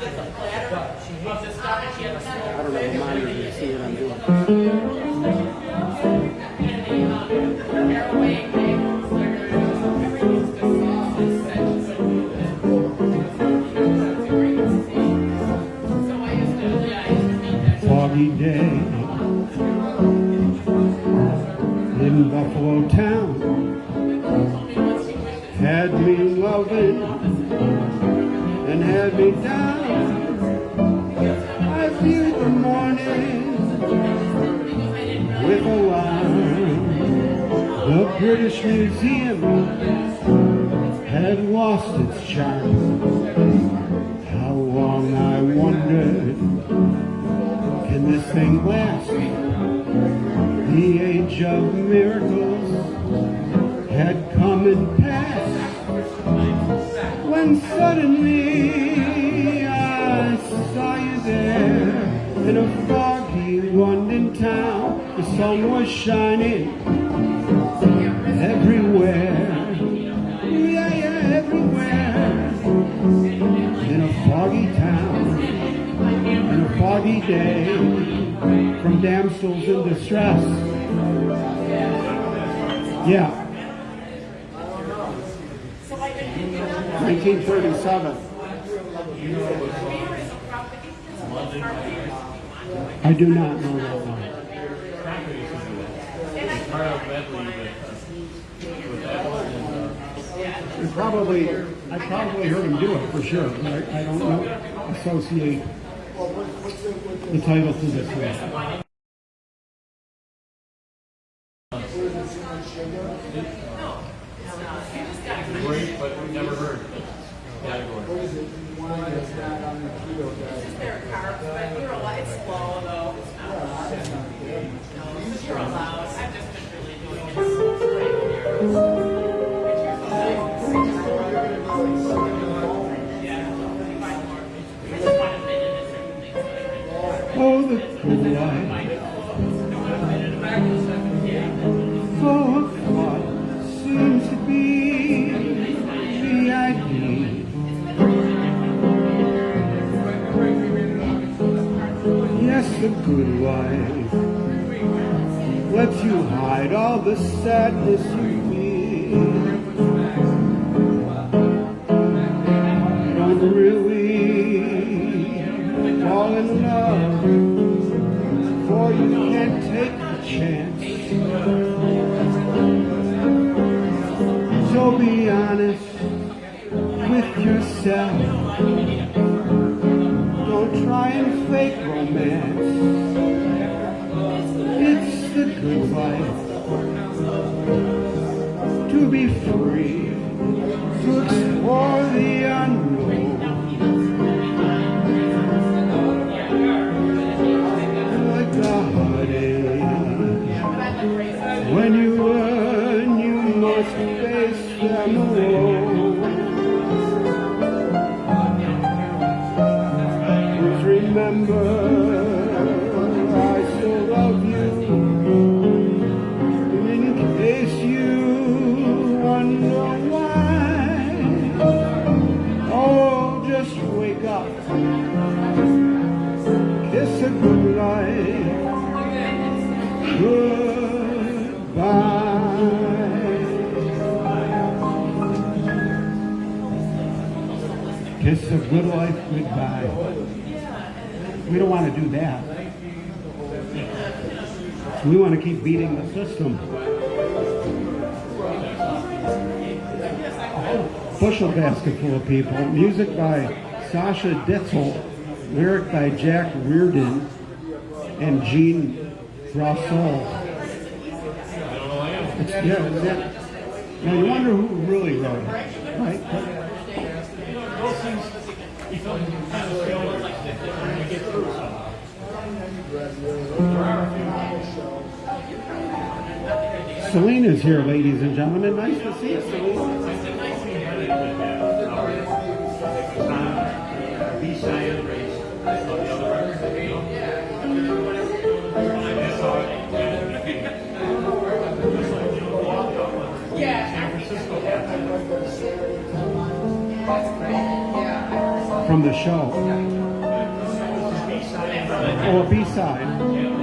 I don't know, a monitor, you see what I'm doing. Basketful of People, music by Sasha Ditzel, lyric by Jack Reardon and Jean Rossall. Yeah, now you wonder who is here, ladies and gentlemen. Nice to see you. From the show. Oh, or B-side.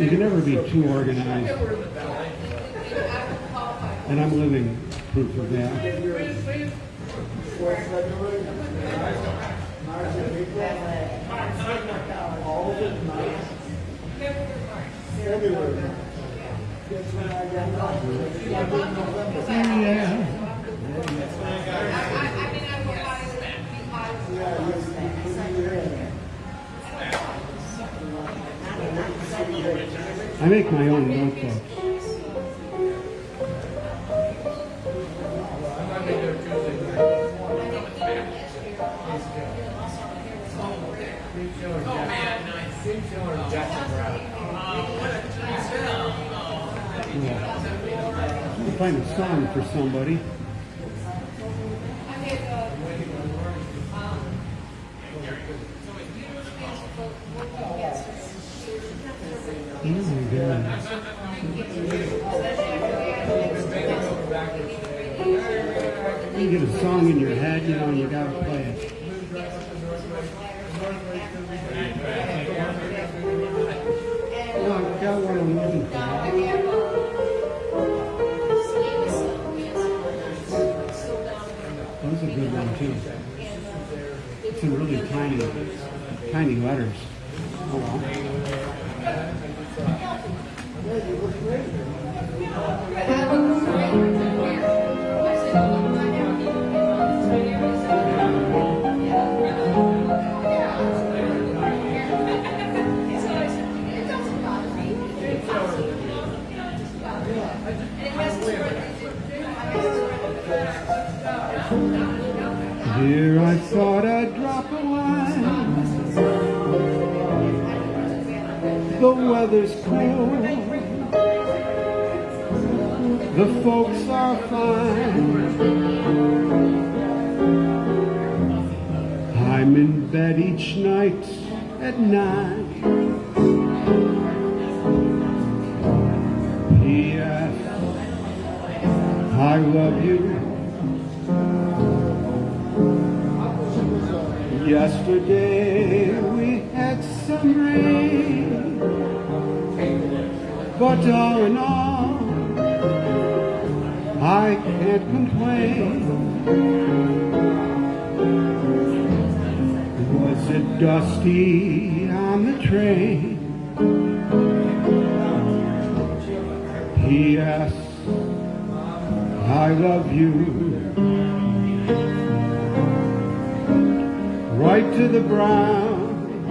You can never be too organized. And I'm living proof of that. Yeah. Make my own notebooks. Yeah. Find a song for somebody. Here I thought I'd drop a line. The weather's cool. The folks are fine. I'm in bed each night at nine. P.S. I love you. Yesterday we had some rain, but all in all, I can't complain. Was it dusty on the train? P.S. I love you. To the ground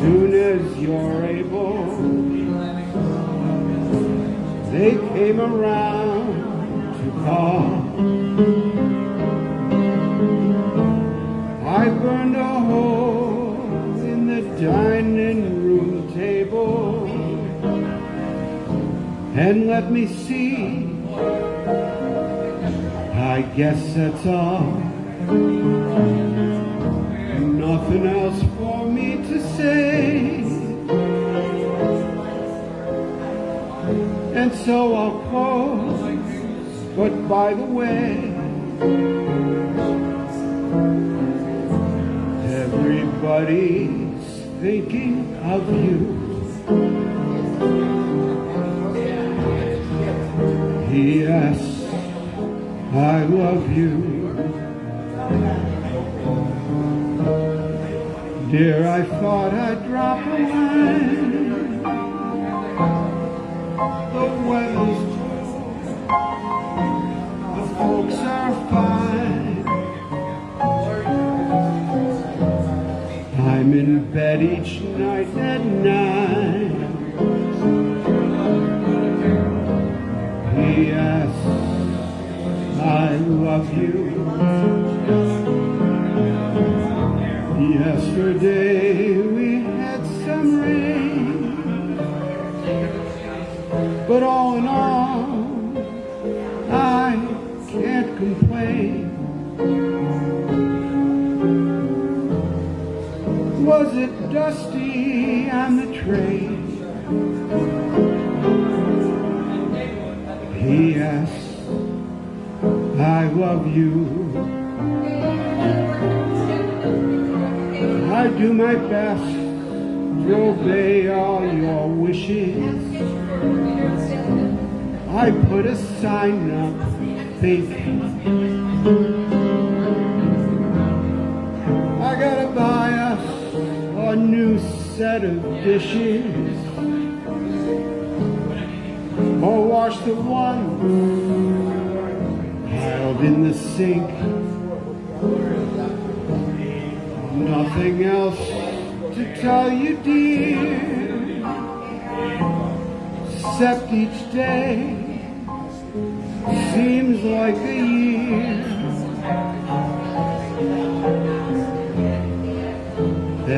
soon as you're able. They came around to call. I burned a hole in the dining room table and let me see. I guess that's all. Nothing else for me to say. And so I'll close. But by the way, everybody's thinking of you. Yes, I love you. Dear, I thought I'd drop a line. The weather's cool. The folks are fine. I'm in bed each night at nine. P.S. I love you. Yesterday we had some rain, but all in all, I can't complain. Was it dusty on the train? P.S. I love you. I do my best to obey all your wishes. I put a sign up thinking I gotta buy us a new set of dishes or wash the one held in the sink. nothing else to tell you, dear, except each day seems like a year.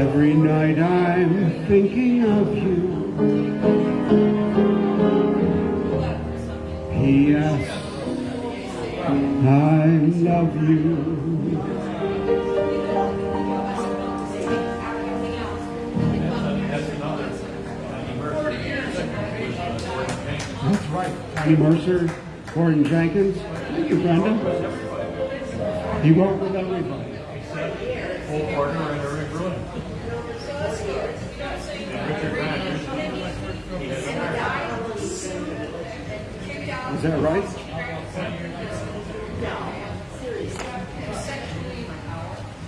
Every night I'm thinking of you. P.S. I love you. Johnny Mercer, Gordon Jenkins. Thank you, Brenda. He worked with everybody. Except old partner in every room. Is that right?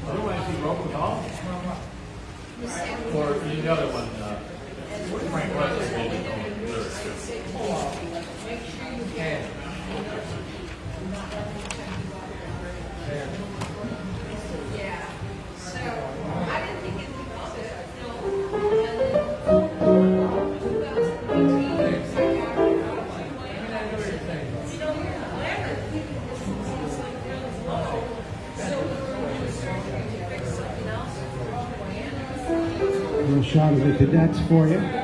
Otherwise, he wrote with all. Or the other one. songs we dance for you.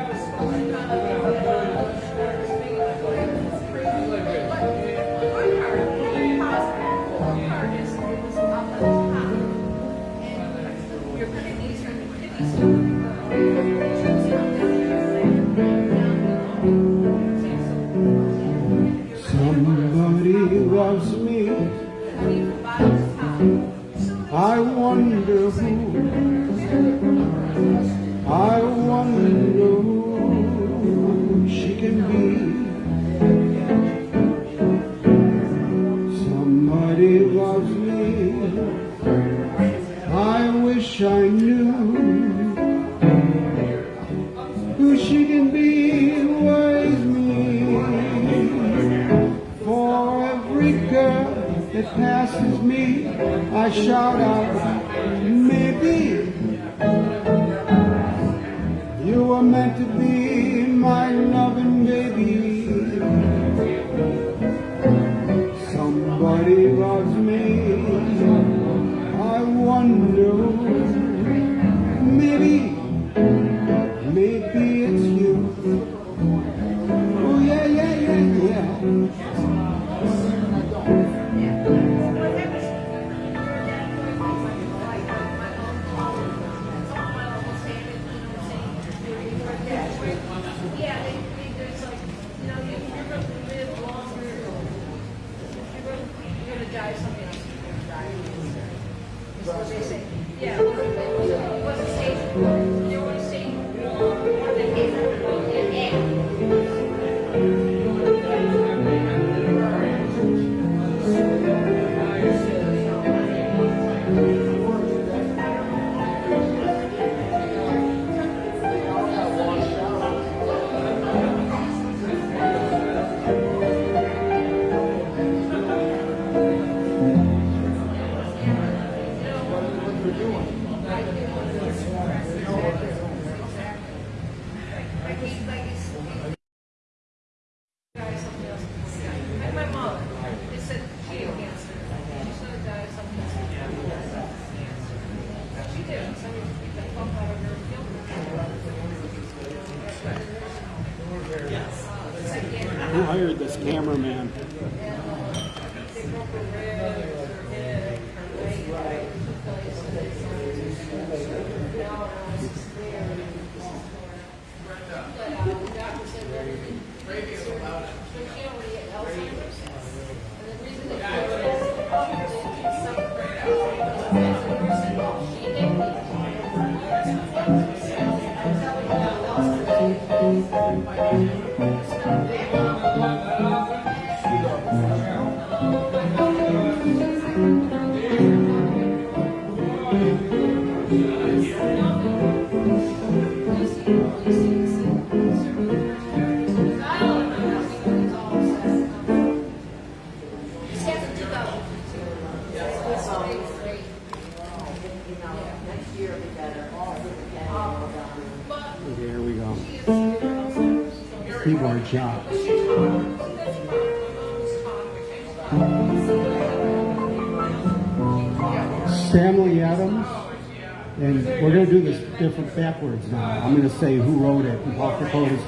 Different backwards now. I'm going to say who wrote it, and Paul Capote is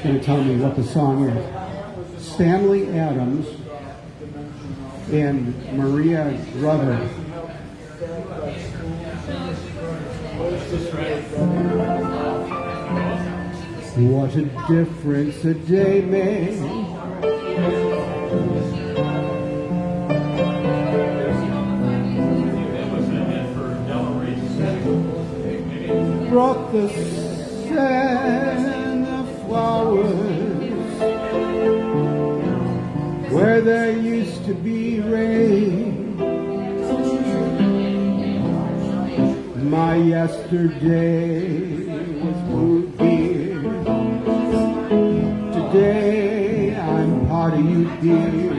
going to tell me what the song is. Stanley Adams and Maria Grever. What a difference a day made. The scent of flowers where there used to be rain. My yesterday was blue beer. Today I'm part of you, dear.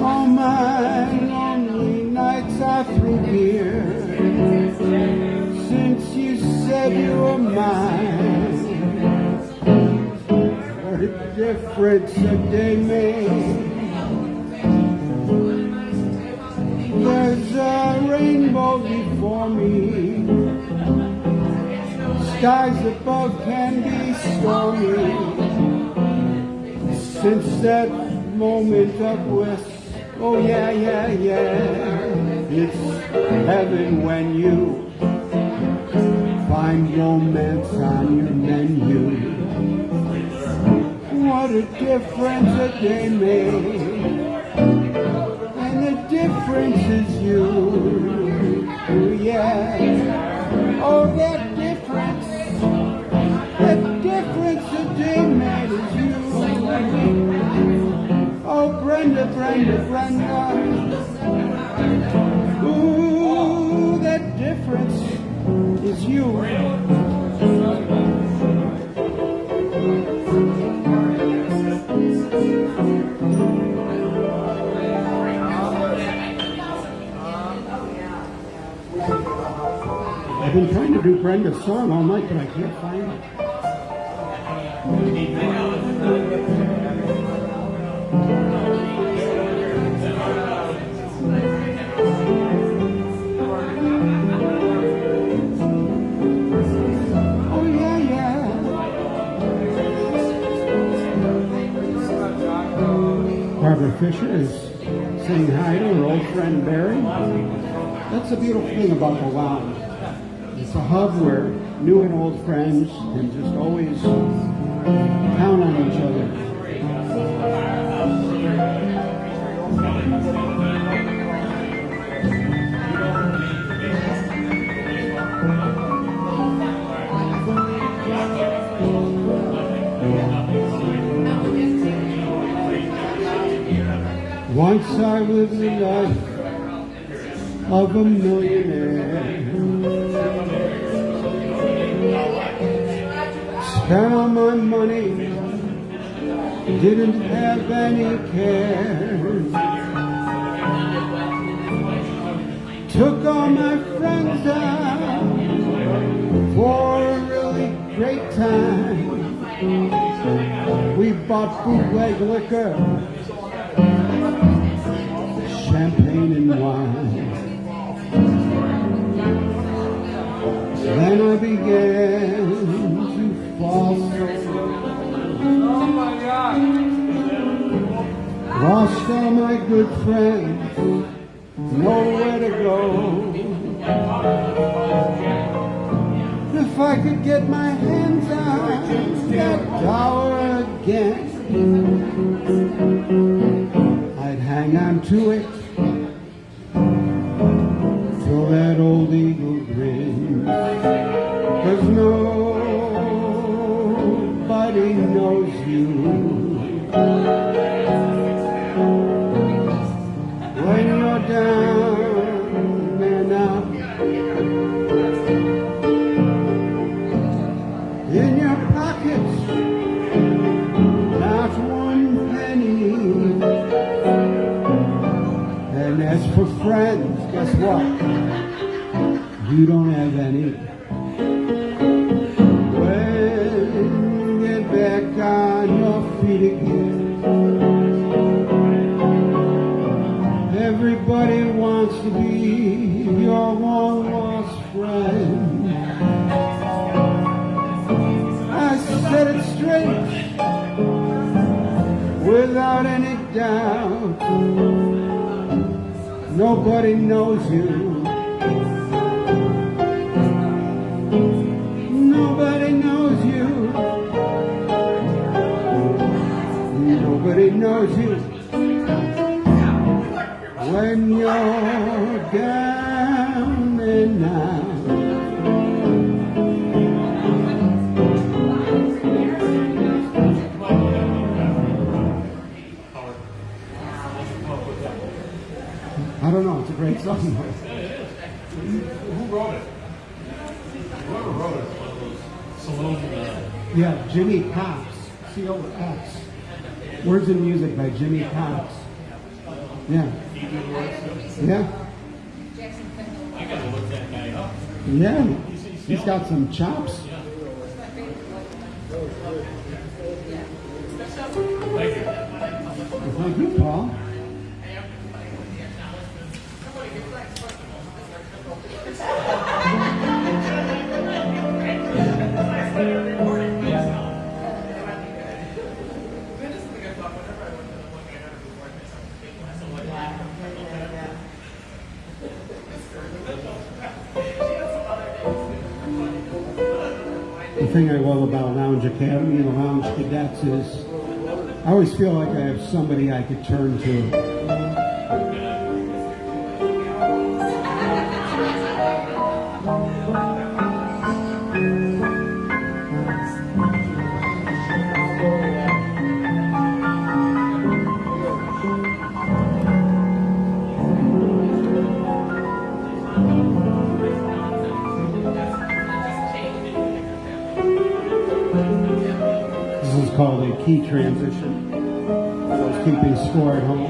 All my lonely nights are through here. Said you were mine, what a difference a day made. There's a rainbow before me. Skies above can be stormy. Since that moment of bliss, oh yeah, yeah, yeah, it's heaven when you find romance on your menu. What a difference a day made. And the difference is you. Oh, yeah. Oh, that difference. That difference a day made is you. Oh, Brenda, Brenda, Brenda. Ooh, that difference is you. I've been trying to do Brenda's song all night, but I can't find it. Fisher is saying hi to her old friend Barry. That's the beautiful thing about the lounge. It's a hub where new and old friends can just always count on each other. Once I lived the life of a millionaire. Spent all my money, didn't have any care. Took all my friends out for a really great time. We bought bootleg liquor, champagne and wine. Then I began to fall. Oh my God. Lost all my good friends, nowhere to go. If I could get my hands on that dollar again, I'd hang on to it you don't have any. When you get back on your feet again, everybody wants to be your one lost friend. I said it straight, without any doubt. Nobody knows you. Knows you when you're down and out. I don't know. It's a great song. Who wrote it? Whoever wrote it, one of those saloon, uh, Yeah, Jimmy Cox. C O X. Words and music by Jimmy Cox. Yeah. Yeah. I gotta look that guy up. Yeah. He's got some chops. Thank you, Paul. thing I love about Lounge Academy and Lounge Cadets is I always feel like I have somebody I could turn to. Key transition. I was keeping score at home.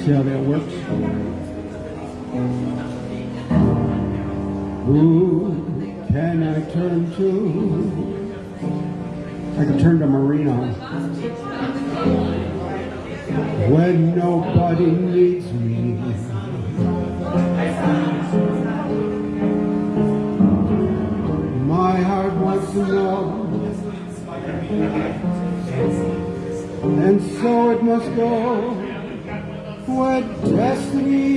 See how that works? Who can I turn to? I can turn to Marino. Must go where destiny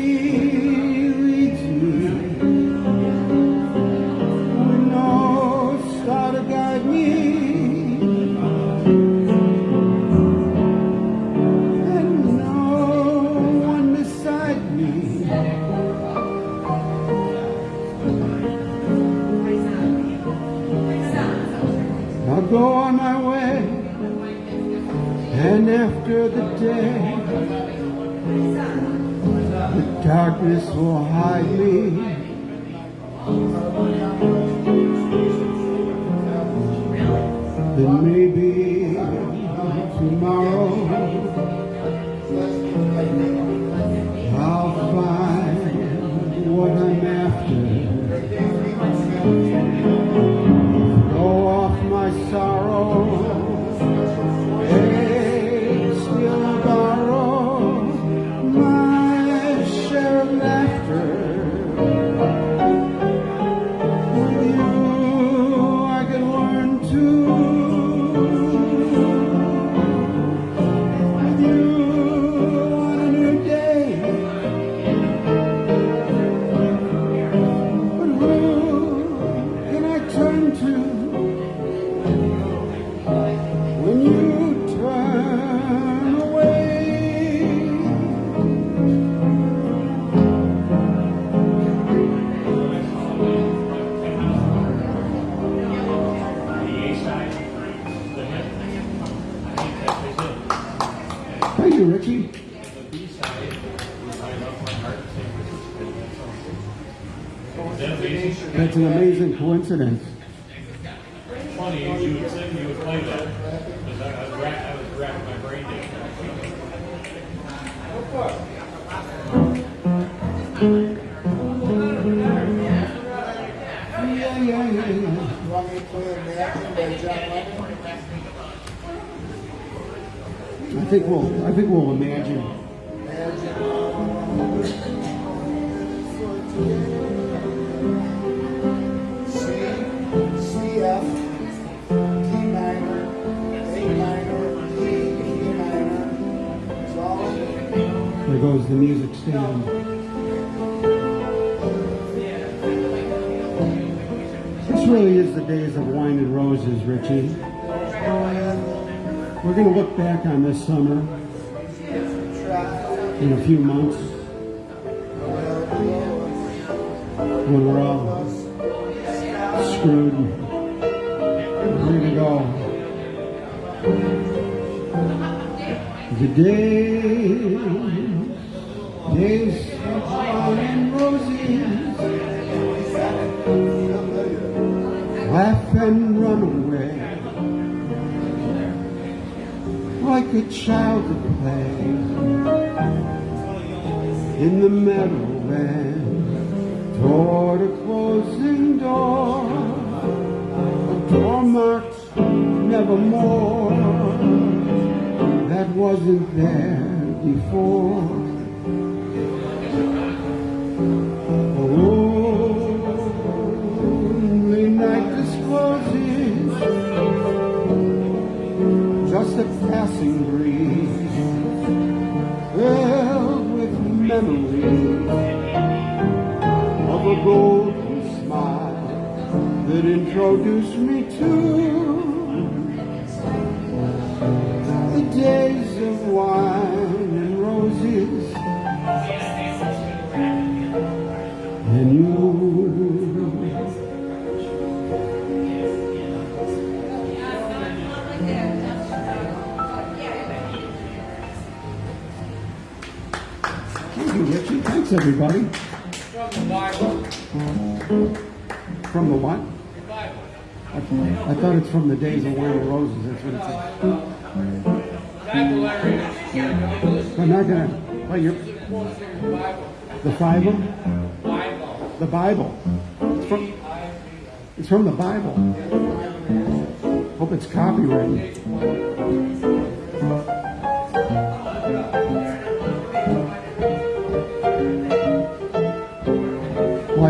amazing music stand. This really is the days of wine and roses, Richie. We're going to look back on this summer in a few months when we're all screwed and ready to go. The day Days of flowers and roses Laugh and run away Like a child at play In the meadowland Toward a closing door A door marked nevermore That wasn't there before. me to can. I thought it's from the days of wearing Roses. That's what it said. I'm not gonna. Oh, you're the Bible. The Bible. It's from, it's from the Bible. Hope it's copyrighted.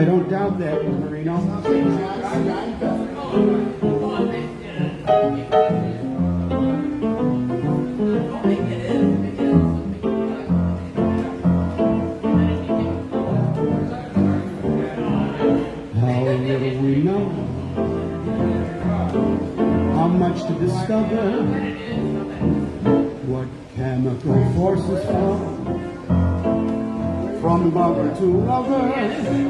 I don't doubt that over.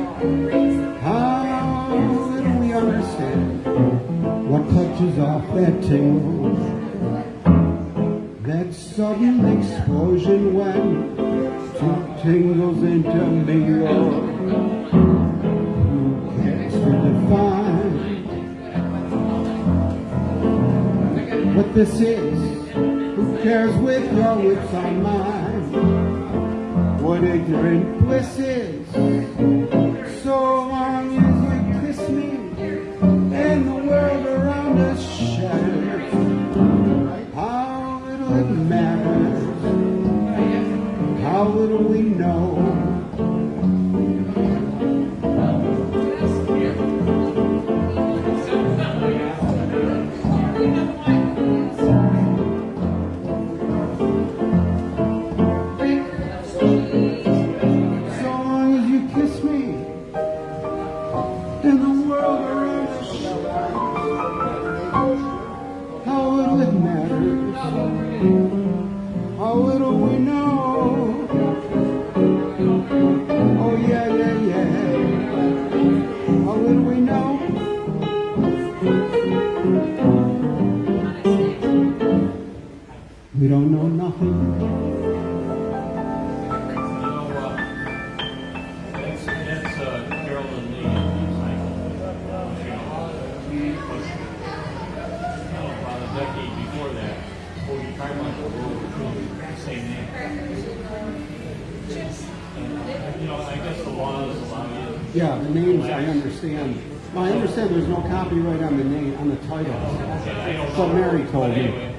Yeah, the names I understand. Well, I understand there's no copyright on the name, on the title. That's Mary called told me.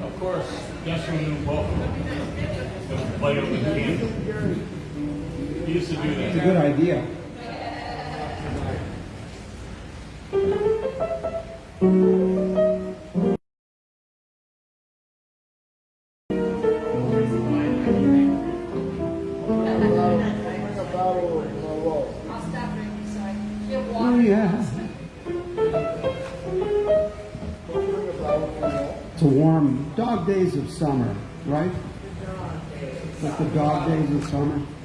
Of course, yes, we knew both of them. The used to do that. It's a good idea. this?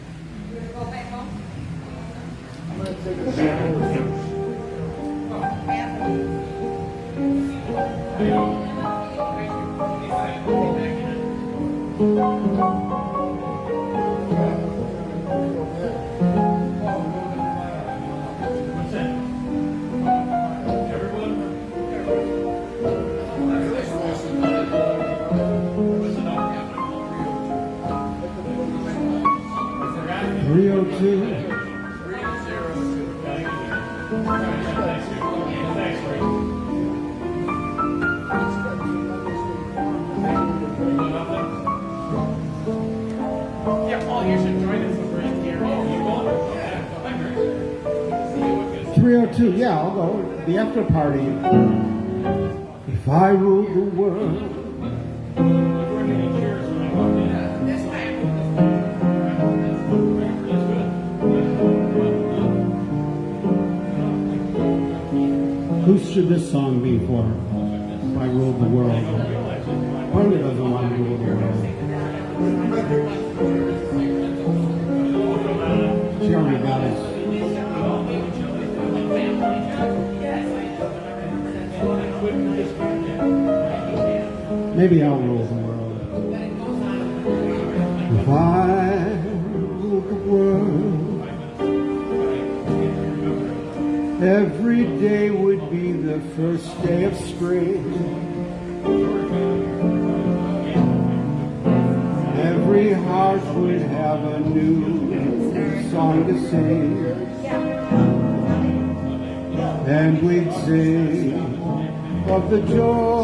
after party of the joy.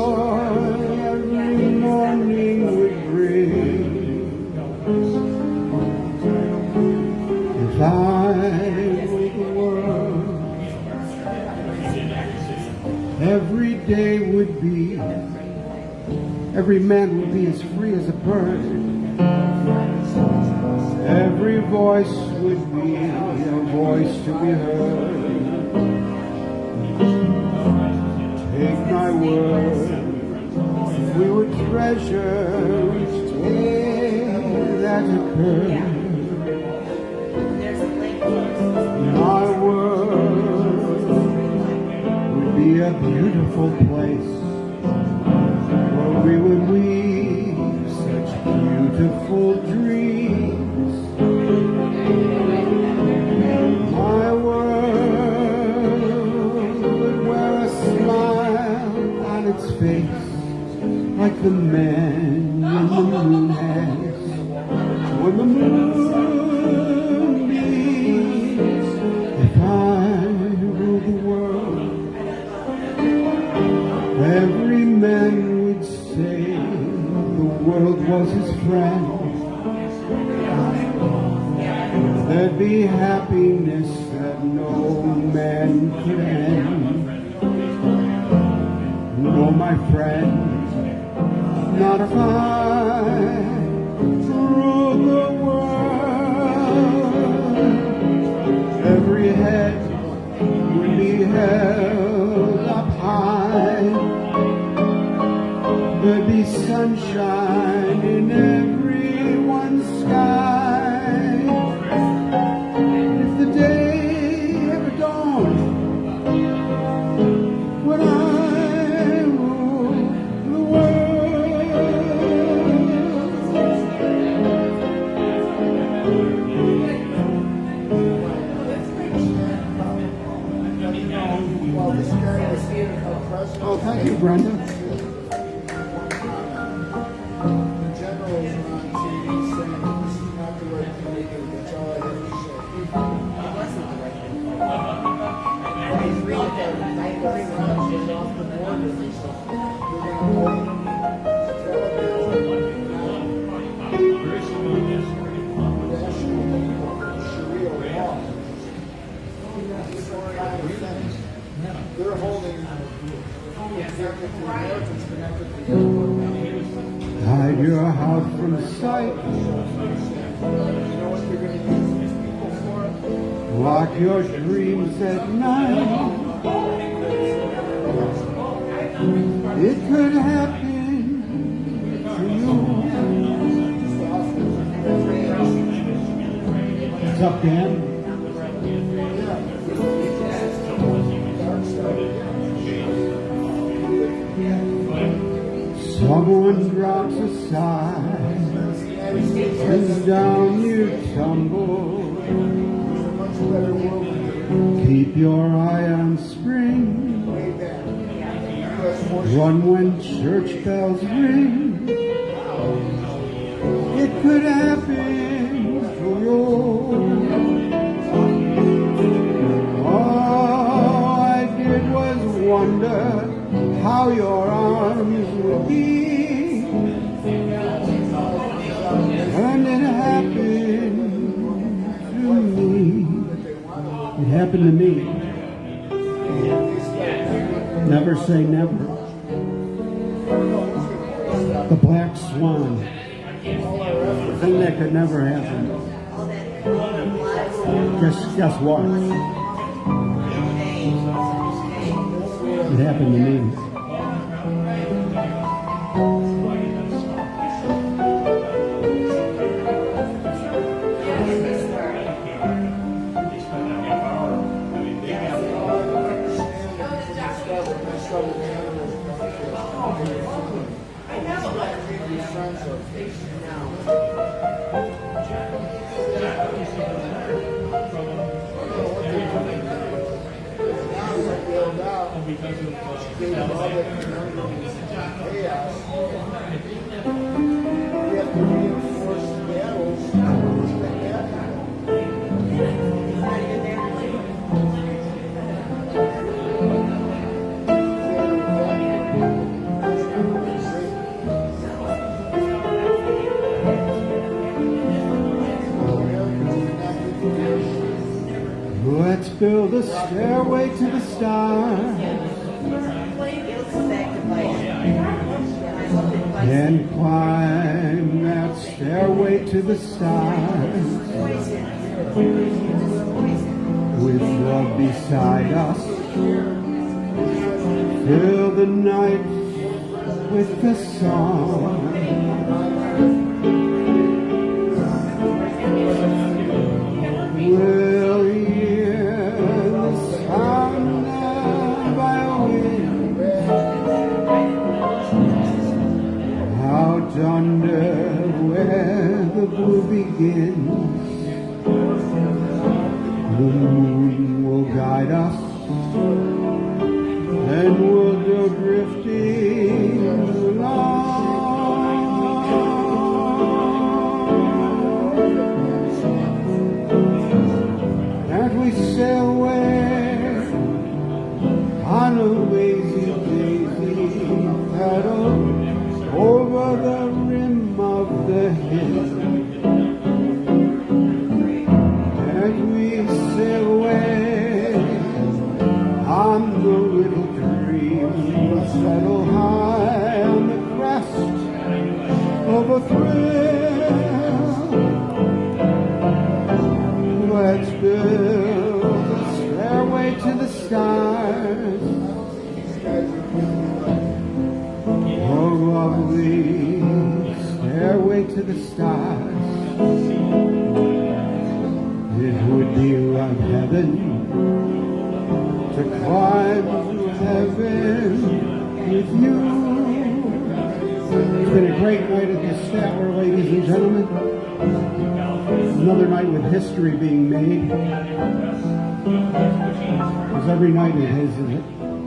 Fill the stairway to the stars. the stairway to the stars. It would be like heaven to climb to heaven with you. It's been a great night at the Statler, ladies and gentlemen. Another night with history being made. Because every night it is,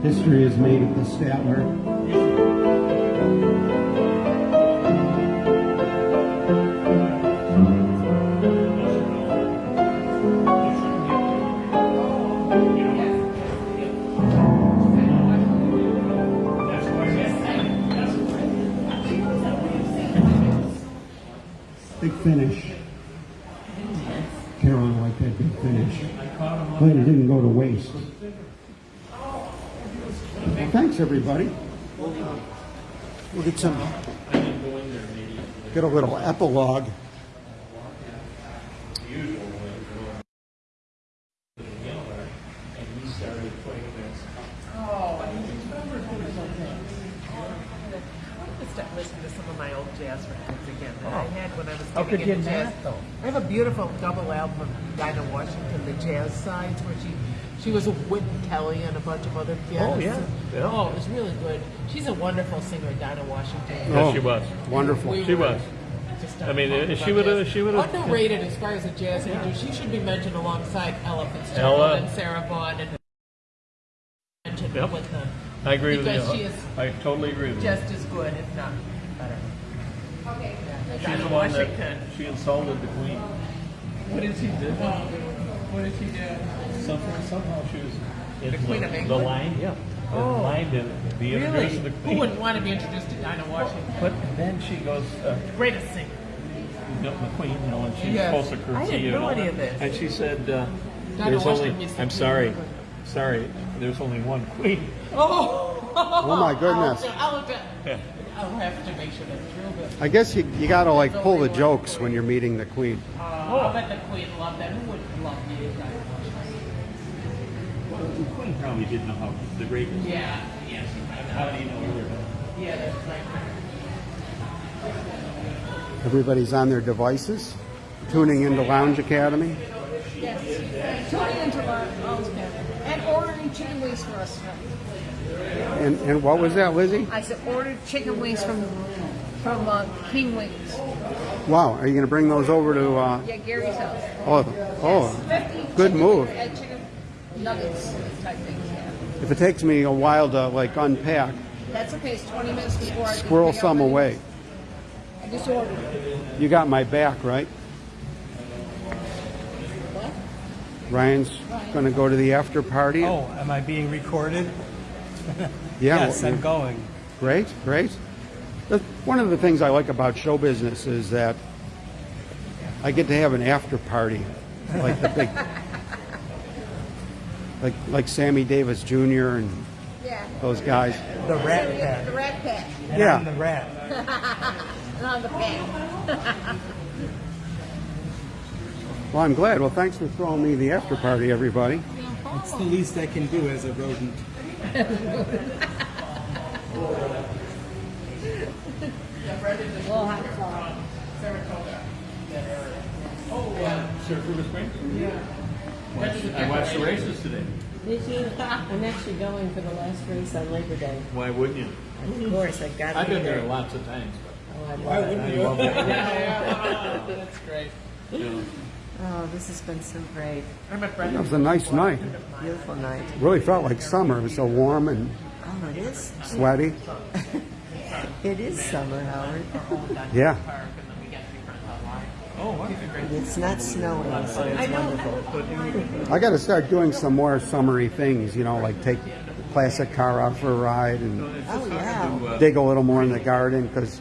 history is made at the Statler little epilogue. to start listening to some of my old jazz records again that I had when I was How getting could you into jazz. not, though? I have a beautiful double album of Dinah Washington, the jazz sides, where she she was with Wynton Kelly and a bunch of other pianists. Oh, yeah. Yeah. Oh, it was really good. She's a wonderful singer, Dinah Washington. Oh, she was. Wonderful. We She were was. Just I mean, talking uh, she would've- jazz. she would've- underrated as far as a jazz singer. She should be mentioned alongside Ella Fitzgerald Ella. and Sarah Vaughan and mentioned Yep. with them. I agree with you. She is I totally agree with you. just as good, if not better. Okay. She's Dinah the one that Washington. she insulted the queen. What did she do? What did she do? Somehow, somehow she was in The Queen of England? the line. Yeah. Oh. The line to be Really? introduced to the Who wouldn't want to be introduced to Dinah Washington? But then she goes, uh, Greatest singer. You know, the queen, you know, and she's Yes. supposed to I curtsy had you no and all idea that. this. And she said, uh, Dinah there's Washington only, used to I'm be sorry, really sorry, there's only one queen. Oh, Oh, my goodness. I'll, I'll, I'll, Yeah. I'll have to make sure that's true, but I guess you, you gotta like pull the jokes when you're meeting the queen. uh, I'll bet the Queen loved that. Who wouldn't love me? Dinah Washington? Well, the queen probably didn't know how the great was. Yeah, yes. How do you know? Yeah, that's right. Everybody's on their devices, tuning into Lounge Academy. Yes. Tuning into Lounge Academy. And ordering chicken wings for us. And, and what was that, Lizzie? I said ordered chicken wings from from uh, King Wings. Wow, are you gonna bring those over to, uh, Yeah, Gary's house. oh, oh, 50 good chicken- move. uh, chicken nuggets type things. Yeah. If it takes me a while to like unpack, That's okay. It's 20 minutes before I squirrel some away. I just ordered it. You got my back, right? What? Ryan's gonna go to the after party? Oh, am I being recorded? Yeah, yes, well, I'm going. Great, great. That's one of the things I like about show business is that I get to have an after party, like the big, like like Sammy Davis Jr. and Yeah. those guys. The Rat Pack. The Pack. Rat Pack. And Yeah. I'm the rat. And on the pack. Well, I'm glad. Well, thanks for throwing me the after party, everybody. It's the least I can do as a rodent. We'll have fun. Surfer Spring? Yeah. I watched the races today. Did you? I'm actually going for the last race on Labor Day. Why wouldn't you? Of course, I've got to I've be been there there. lots of times. Oh, Why wouldn't you? That's great. But, you know, Oh, this has been so great. I'm a friend. That was a nice night. Beautiful night. Really felt like summer. It was so warm and Oh, it is. sweaty. It is summer, Howard. Yeah. Park, and then we get to be friends online. oh, wow. It's not snowing, so it's wonderful. I got to start doing some more summery things. You know, like take the classic car out for a ride and Oh, yeah. dig a little more in the garden because,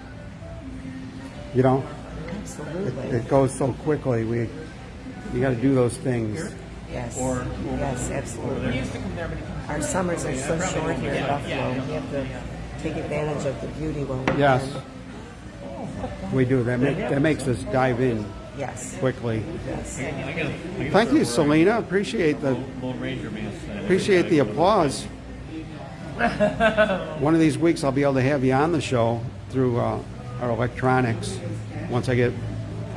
you know, it, Absolutely. it goes so quickly. We, you got to do those things. Yes. Yes, We absolutely. used to come there, but Our summers are so short here in Buffalo. We have to take advantage of the beauty while we Yes, can. we do. That make, that makes us dive in Yes. quickly. Yes. I gotta, I gotta Thank you, start Selena. Appreciate the wearing Lone Ranger mask. appreciate the applause. One of these weeks, I'll be able to have you on the show through uh, our electronics once I get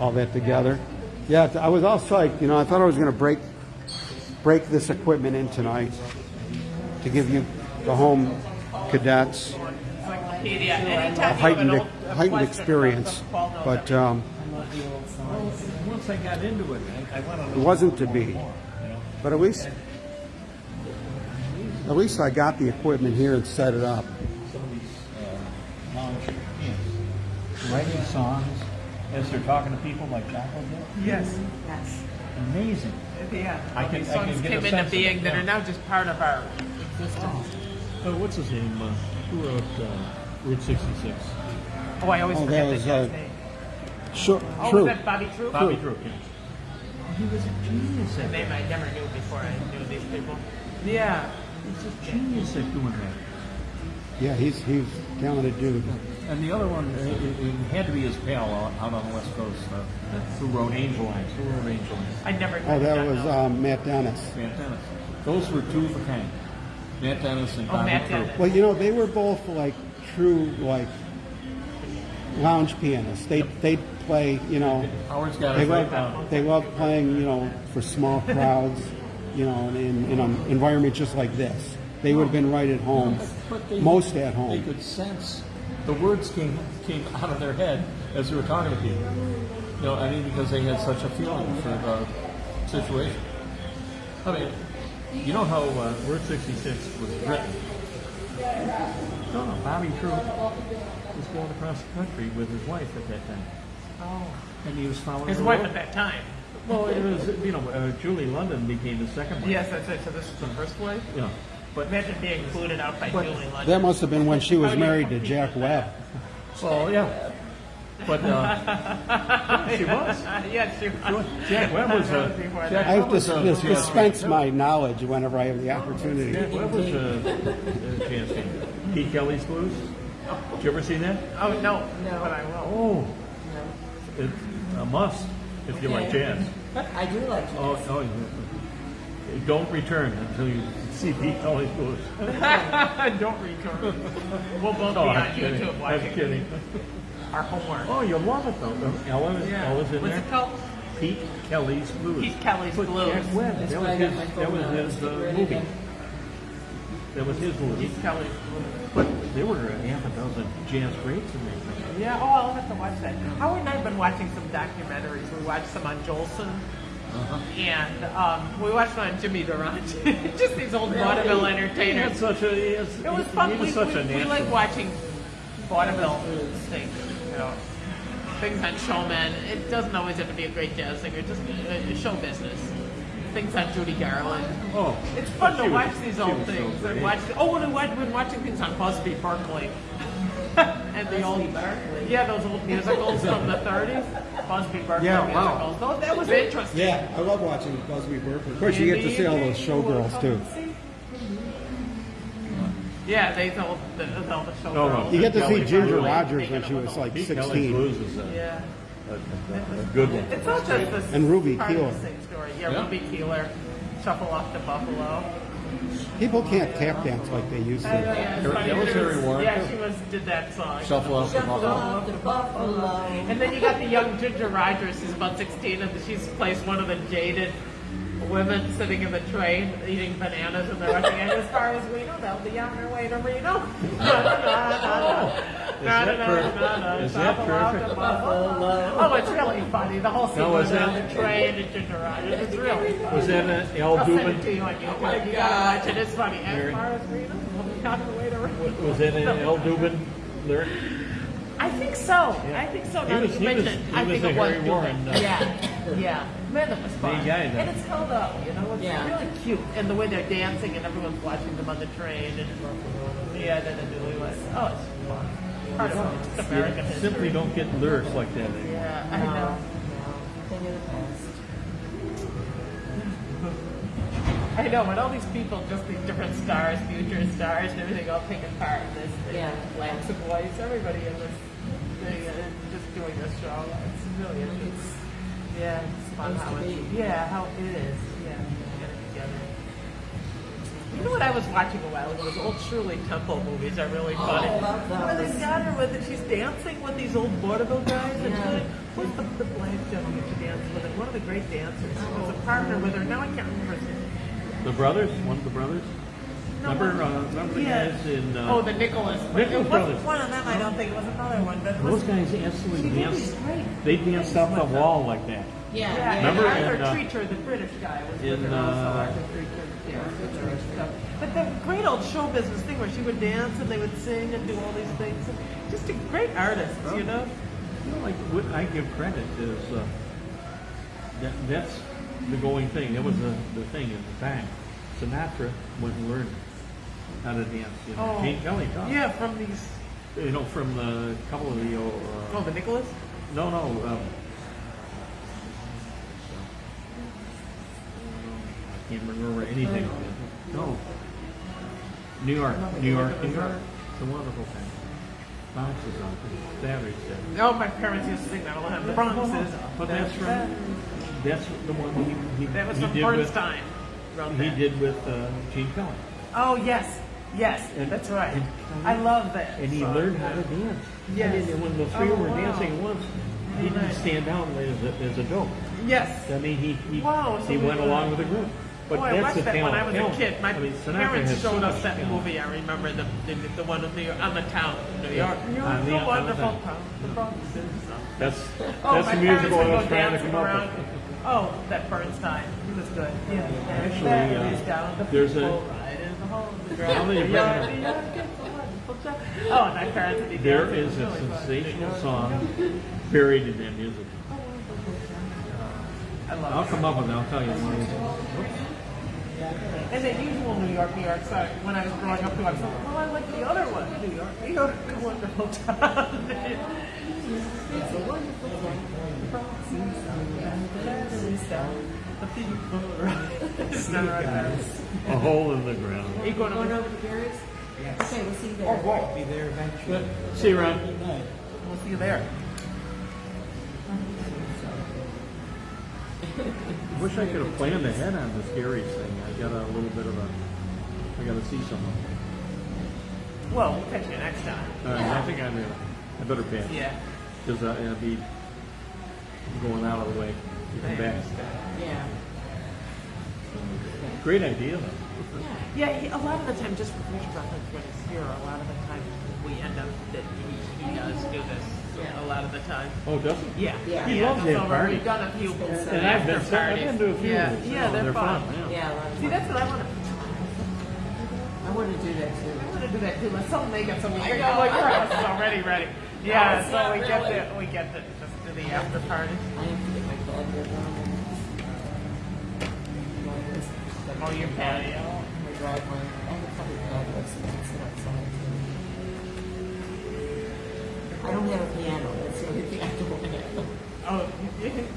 all that together. Yeah, I was all psyched. You know, I thought I was going to break break this equipment in tonight to give you the home cadets a you have an heightened a heightened experience. something, Paul knows But um, Once I got into it, I, I went on it wasn't to be. But at least at least I got the equipment here and set it up. lounge hymns, writing songs as they're talking to people like Jocko did. Yes. Yes. Amazing. Yeah. I can- these I can songs get a came sense into of being it, that yeah. are now just part of our existence. Uh, what's his name? Uh, who wrote uh, Route 66? Oh, I always Oh, forget that the was, guy's uh, name. Sure, Oh, true. was that Bobby Troup? Bobby Troup. yeah. He was a genius A at name that. I never knew before I knew these people. Yeah. He's a genius at doing that. Yeah, he's he's talented dude. And the other one, it, it had to be his pal out, out on the west coast, uh, who wrote Angel Eyes. Who wrote Angel Eyes? I never. Oh, that was um, Matt Dennis. Matt Dennis. Those were two of a kind. Matt Dennis and Oh, Bobby Matt Crew. Dennis. Well, you know, they were both like true like lounge pianists. They they'd play, you know, Howard's got they it right down. they love playing, you know, for small crowds, you know, in in an environment just like this. They would have been right at home, But they- most at home. They could sense the words came came out of their head as they were talking to people. You know, I mean, because they had such a feeling for the situation. I mean, you know how uh, Route 66 was written? No, no, Bobby Troup was going across the country with his wife at that time. Oh. And he was following His wife road. at that time. Well, it was, you know, uh, Julie London became the second wife. Yes, that's it. So this is the first wife. Yeah. But, Imagine being included out by Julie London. That must have been when she was married to Jack Webb. well, yeah. But, uh, she was. yes, she was. Jack Webb was uh, That a. was Jack. I have Webb to a uh, dis- jazz dispense singer. my knowledge whenever I have the opportunity. Jack Webb was a, a jazz singer. Pete Kelly's Blues. Did you ever see that? Oh no, no, but I will. Oh, it's a must if you like jazz. I do like you. Oh, oh, you- don't return until you see Pete Kelly's Blues. Don't return. We'll both No, be on kidding. YouTube I'm kidding. our homework. Oh, you'll love it though. Ella, Yeah. Ella's in What's there. it called? Pete Kelly's Blues. Pete Kelly's But Blues. Jack Webb, That's that was his, that was his uh, movie. That was his movie. Pete Kelly's Blues. But there were a half a dozen jazz greats in there. Yeah, oh, I'll have to watch that. Howard and I have been watching some documentaries. We watched some on Jolson. Uh-huh. And um, we watched one on Jimmy Durante. Just these old vaudeville He entertainers. had such a, he, is, It was he- fun. He was we, such we, a we like watching vaudeville things, you know, things on showmen. It doesn't always have to be a great jazz singer, just uh, show business. Things on Judy Garland. Oh, It's fun to was- watch these old was so things. great. and watch, oh, we've been watching things on Busby Berkeley. And the old, yeah, those old musicals from the 30s. Busby Berkeley Yeah, wow. musicals. Those, that was interesting. Yeah, I love watching Busby Berkeley. Of course, you get to see all those showgirls too. Yeah, they told the, told the showgirls. Oh, no, no. You get to see Ginger Rogers when she was like Pete Kelly's 16. Blues is a, Yeah. a, a, a good one. It's not just this And Ruby Keeler. the same story. Yeah, Yeah. Ruby Keeler, Shuffle Off to Buffalo. People can't tap dance like they used to. That was Harry Warren. Yeah, she was did that song. Shuffle off the buffalo. buffalo. And then you got the young Ginger Rogers, who's about 16, and she's plays one of the jaded women sitting in the train eating bananas, and they're rushing. And as far as we know, they'll be on their way to Reno. Is that that perfect? Oh, it's really funny. The whole scene Now, was was on the train and Ginger Rogers. It's really funny. Was that an Al I'll send it to Dubin? you on YouTube. You gotta watch it. It's funny. As far as Reno, we'll be on the way to Reno. Was that an Al Dubin lyric? I think so. I think so. Now that you he was- mention it, I think it was Harry Dubin. Warren, uh, Yeah, yeah. Man, that was fun. Big and it's held up. You know, it's Yeah. really cute. And the way they're dancing, and everyone's watching them on the train. And yeah, then the newlyweds. Oh, it's fun. Part of just American history. Simply don't get lyrics like that. Yeah, I know. No, thing of the past. I know, when all these people, just these different stars, future stars, and everything, all taking part in this, thing, Yeah. blacks and whites, everybody in this thing, and just doing this show. It's really interesting. Yeah, it's fun how to it's, be. yeah, how it is. Yeah, get it together. You know what I was watching a while ago? Those old Shirley Temple movies are really oh, funny. I love Where those. they got her with it, she's dancing with these old vaudeville guys. And Yeah. she, what's the, the black gentleman she danced with? It? One of the great dancers. He was a partner with her. Now I can't remember his name. The brothers? One of the brothers? Remember, uh, remember the Yeah. guys in, uh, Oh, the Nicholas. Nicholas it wasn't brothers. one of them, I don't think. It was another one. But it those was, guys absolutely She danced. these great They danced off the wall like that. Yeah, yeah, yeah. Remember and Arthur in, uh, Treacher, the British guy, was with in, her also. uh, Arthur Treacher. Yeah, with her and stuff. But the great old show business thing where she would dance and they would sing and do all these things. Just a great artist, you know? You know, like what I give credit is uh, that that's the going thing. That was the, the thing at the time. Sinatra went and learned how to dance. You know, Oh. Gene Kelly taught. Yeah, from these. You know, from the couple of the old, uh, Oh, the Nicholas? no, no. Um, I can't remember anything. No. New York, New York, New York. It's a wonderful thing. Boxes on it. Batteries dead. Oh, my parents used to sing that all the time. The Bronx is. But that's from, that's the one he, he, That was he from did with, Bernstein. Wrote he that. did with uh, Gene Kelly. Oh yes, yes, And- that's right. and- I love that. And he song. learned how to dance. Yes. I mean, when the three Oh, were wow. dancing once, he didn't nice. stand out as a, as a dope. Yes. I mean, he, he, Wow, he we went were- along with the group. But oh, I that's watched the that talent. when I was talent. a kid. My I mean, parents had so showed us that talent. movie. I remember the the, the one of New York, on the town, New York. New York, the- the on the wonderful town. The Bronx. That's, Oh, that's the musical I was trying to come up around. with. Oh, that Bernstein. He was good. Yeah. Actually, uh, down the there's a- people ride in the hole in the Now that you bring it up. ground. Yeah, yeah, get the wonderful town. Oh, and my parents would be There dancing. is It a was really fun. sensational song buried in that music. I love I'll come up with it. I'll tell you. Whoops. And the usual New York, New York side, when I was growing up, I was like, well, I like the other one, New York, New York, a wonderful town. it's a wonderful town. The Bronx is down. The people are It's not right there. A hole in the ground. Are you going Going over? over to Gary's? Okay, we'll see you there. I'll be there eventually. See you around. We'll see you there. I wish I could have planned ahead on this Gary's thing. I got a little bit of a. I got to see someone. Well, we'll catch you next time. Uh, I think I'm gonna. I better pass. Yeah. Because uh, I'll be going out of the way. to come back. Yeah. Great idea though. Yeah, he, a lot of the time, just for future reference, when he's here, a lot of the time we end up that he, he does do this. Yeah. A lot of the time. Oh, does he? Yeah, Yeah. He loves it's that party. We've done a few And I've been, after I've been to a few Yeah, of these. yeah, Oh, they're, fun. yeah. Yeah, a See, that's what I want to. I want to do that too. I want to do that too. Let's all make it so we bring all your house is already ready. Yeah, it's so not we get really. to we get to just do the after party. I have to get my bed here done. Oh, your patio. Oh, my driveway. I have a couple of outlets can sit outside. I don't have a piano. That's the only thing I don't have. Oh,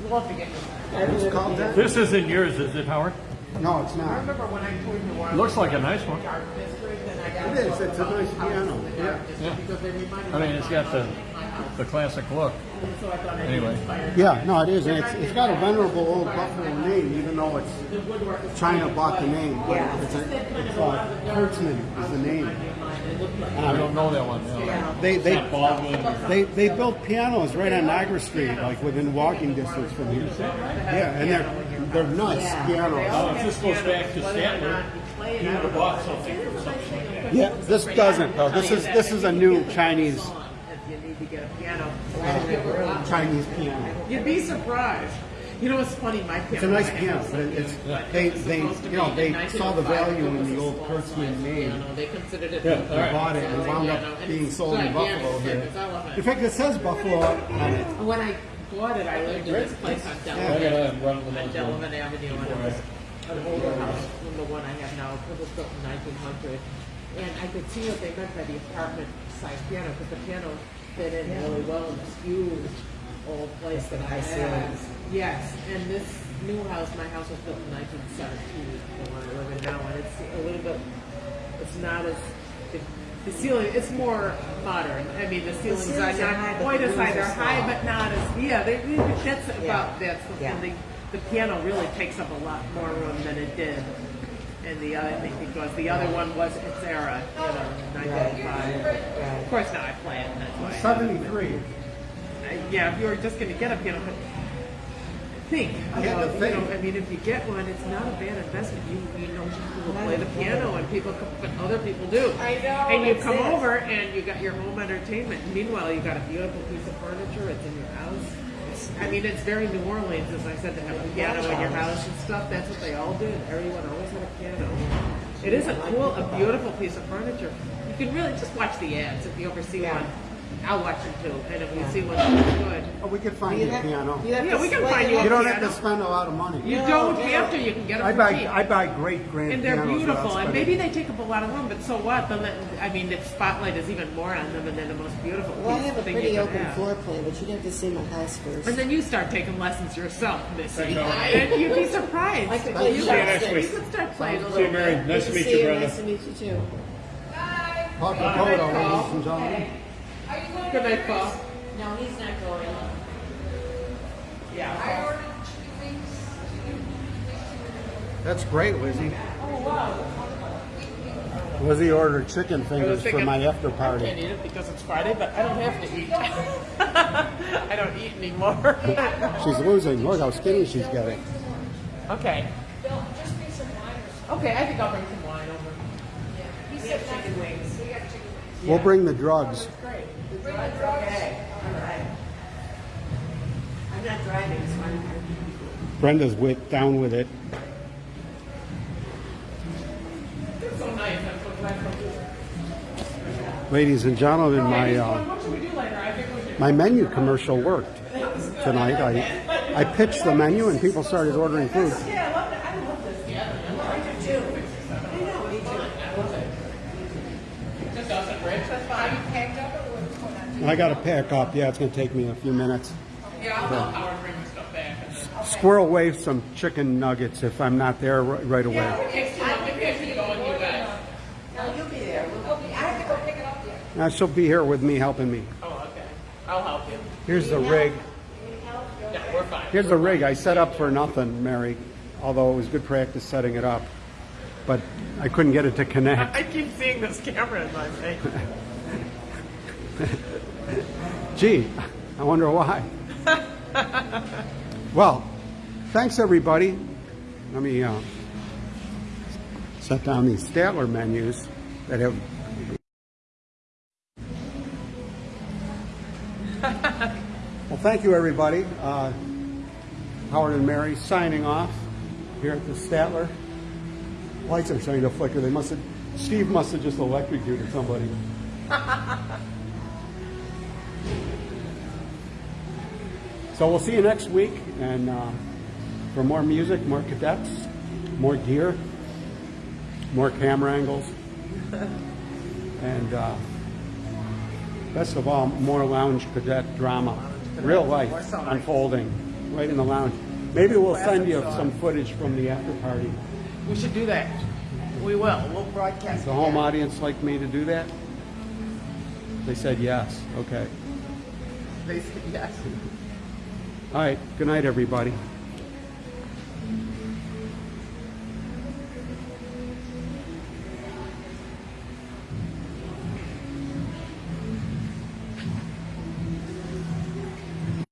we'll have to get you. I don't called piano. This isn't yours, is it, Howard? No, it's not. I not. remember when I toured New Orleans. Looks like a nice one. Art district, and I got It is. It's a nice piano. Yeah. Yeah. because they reminded I mean, me it's of got the house. My house. The classic look. So I thought I'd Anyway. Yeah, no, it is, and it's, it's got a venerable old Buffalo name, even though it's The woodwork is China bought the name. but Yeah. It's a, it's uh, Kurtzmann is the name. I don't know that one. no. They, they, Not Baldwin. they, they built pianos right on Niagara Street, like within walking distance from here. Yeah, and they're, they're nice pianos. Oh, it just goes back to Statler. He would have bought something. Yeah, this doesn't though. This is, this is a new Chinese, You need to get a piano. Chinese piano. You'd be surprised. You know what's funny? My piano. It's a nice piano, but it's, they, they, you know, they saw the oh value in the old small Kurtzmann size name. piano. They considered it. Yeah, a- all right. They bought it and it wound up and being sold in Buffalo here. In fact, it says Buffalo on it. When I bought it, I lived in this place on Delavan, gotta on Delavan Avenue, and it was an older house than the one I have now. It was built in 1900, and I could see what they meant by the apartment-sized piano because the piano fit in really well in this huge old place that I high had. ceilings. Yes, and this new house, my house was built in 1917, the one I live in now, and it's a little bit. It's not as the, the ceiling. It's more modern. I mean, the ceilings, ceilings are are not high, but quite as high. They're high, but not as yeah. They, that's Yeah. about that's the, Yeah. the the piano really takes up a lot more room than it did. In the other thing because the other one was its era, you know, 1905. Of course, now I play it. That's why. Seventy-three. Uh, yeah, if you were just going to get a piano, think. I had about, to you know, I mean, if you get one, it's not a bad investment. You you know people will play the piano and people, but other people do. I know, And you come it. over and you got your home entertainment. Meanwhile, you got a beautiful piece of furniture. It's in your house. It's, I mean, it's very New Orleans, as I said, to have a piano in your house and stuff. That's what they all did. Everyone always had a piano. It is a cool, a beautiful piece of furniture. You can really just watch the ads if you ever see Yeah. one. I'll watch it too, and if you Yeah. see what's good. Oh, we could find You you a have- piano. you Yeah, we can find it you up. You don't have to spend a lot of money. You No, don't no. have to. You can get them I for buy cheap. I buy great grand and they're pianos without beautiful, and spending- maybe they take up a lot of room, but so what? Then that, I mean, the spotlight is even more on them, and they're the most beautiful Well, I have a thing pretty you can open have. floor plan, but you'd have to see my house first. And then you start taking lessons yourself, Missy, know. and you'd be surprised. I could you, play could, chopsticks. you could start playing a See you, little Mary. bit. Nice to meet see you, you. brother. Nice to meet you too. Paul Capoto, ladies and gentlemen. Good night, Paul. No, he's not going. Yeah. That's great, Lizzie. Oh, wow. Lizzie ordered chicken fingers for my after party. I can't eat it because it's Friday, but I don't have to eat. I don't eat anymore. She's losing. Look how skinny she's getting. okay. Bill, just bring some wine. Okay, I think I'll bring some wine over. He We said have chicken wings. We got chicken wings. We'll bring the drugs. I'm not driving. Brenda's with, down with it. So nice. So. Ladies and gentlemen, my uh, my menu commercial worked tonight. I I pitched the menu and people started ordering food. Yeah, I love that. I love this. Yeah, I do too. I know, me too. I love it. Just us and Rich, that's Are you fine. packed up or what's going on? I got to pack up. Yeah, it's going to take me a few minutes. Yeah, I'll help Howard bring the stuff back. and then- Squirrel away some chicken nuggets if I'm not there ri- right away. Takes too long. Maybe I should go and you guys. No, you'll be there. We'll- Okay, I have to go pick it up there. Uh, she'll be here with me helping me. Oh, okay. I'll help you. Here's the rig. Yeah, we're fine. Here's the rig I set up for nothing, Mary. Although it was good practice setting it up, but I couldn't get it to connect. I keep seeing this camera in my face. Gee, I wonder why. well, thanks everybody. Let me uh, set down these Statler menus that have. well, thank you everybody. Uh, Howard and Mary signing off here at the Statler. Lights are starting to flicker. They must have. Steve must have just electrocuted somebody. So we'll see you next week, and uh, for more music, more cadets, more gear, more camera angles, and uh, best of all, more lounge cadet drama, real life unfolding right in the lounge. Maybe we'll send you some footage from the after party. We should do that. We will. We'll broadcast. The home audience like me to do that? They said yes. Okay. Yes. All right. Good night, everybody.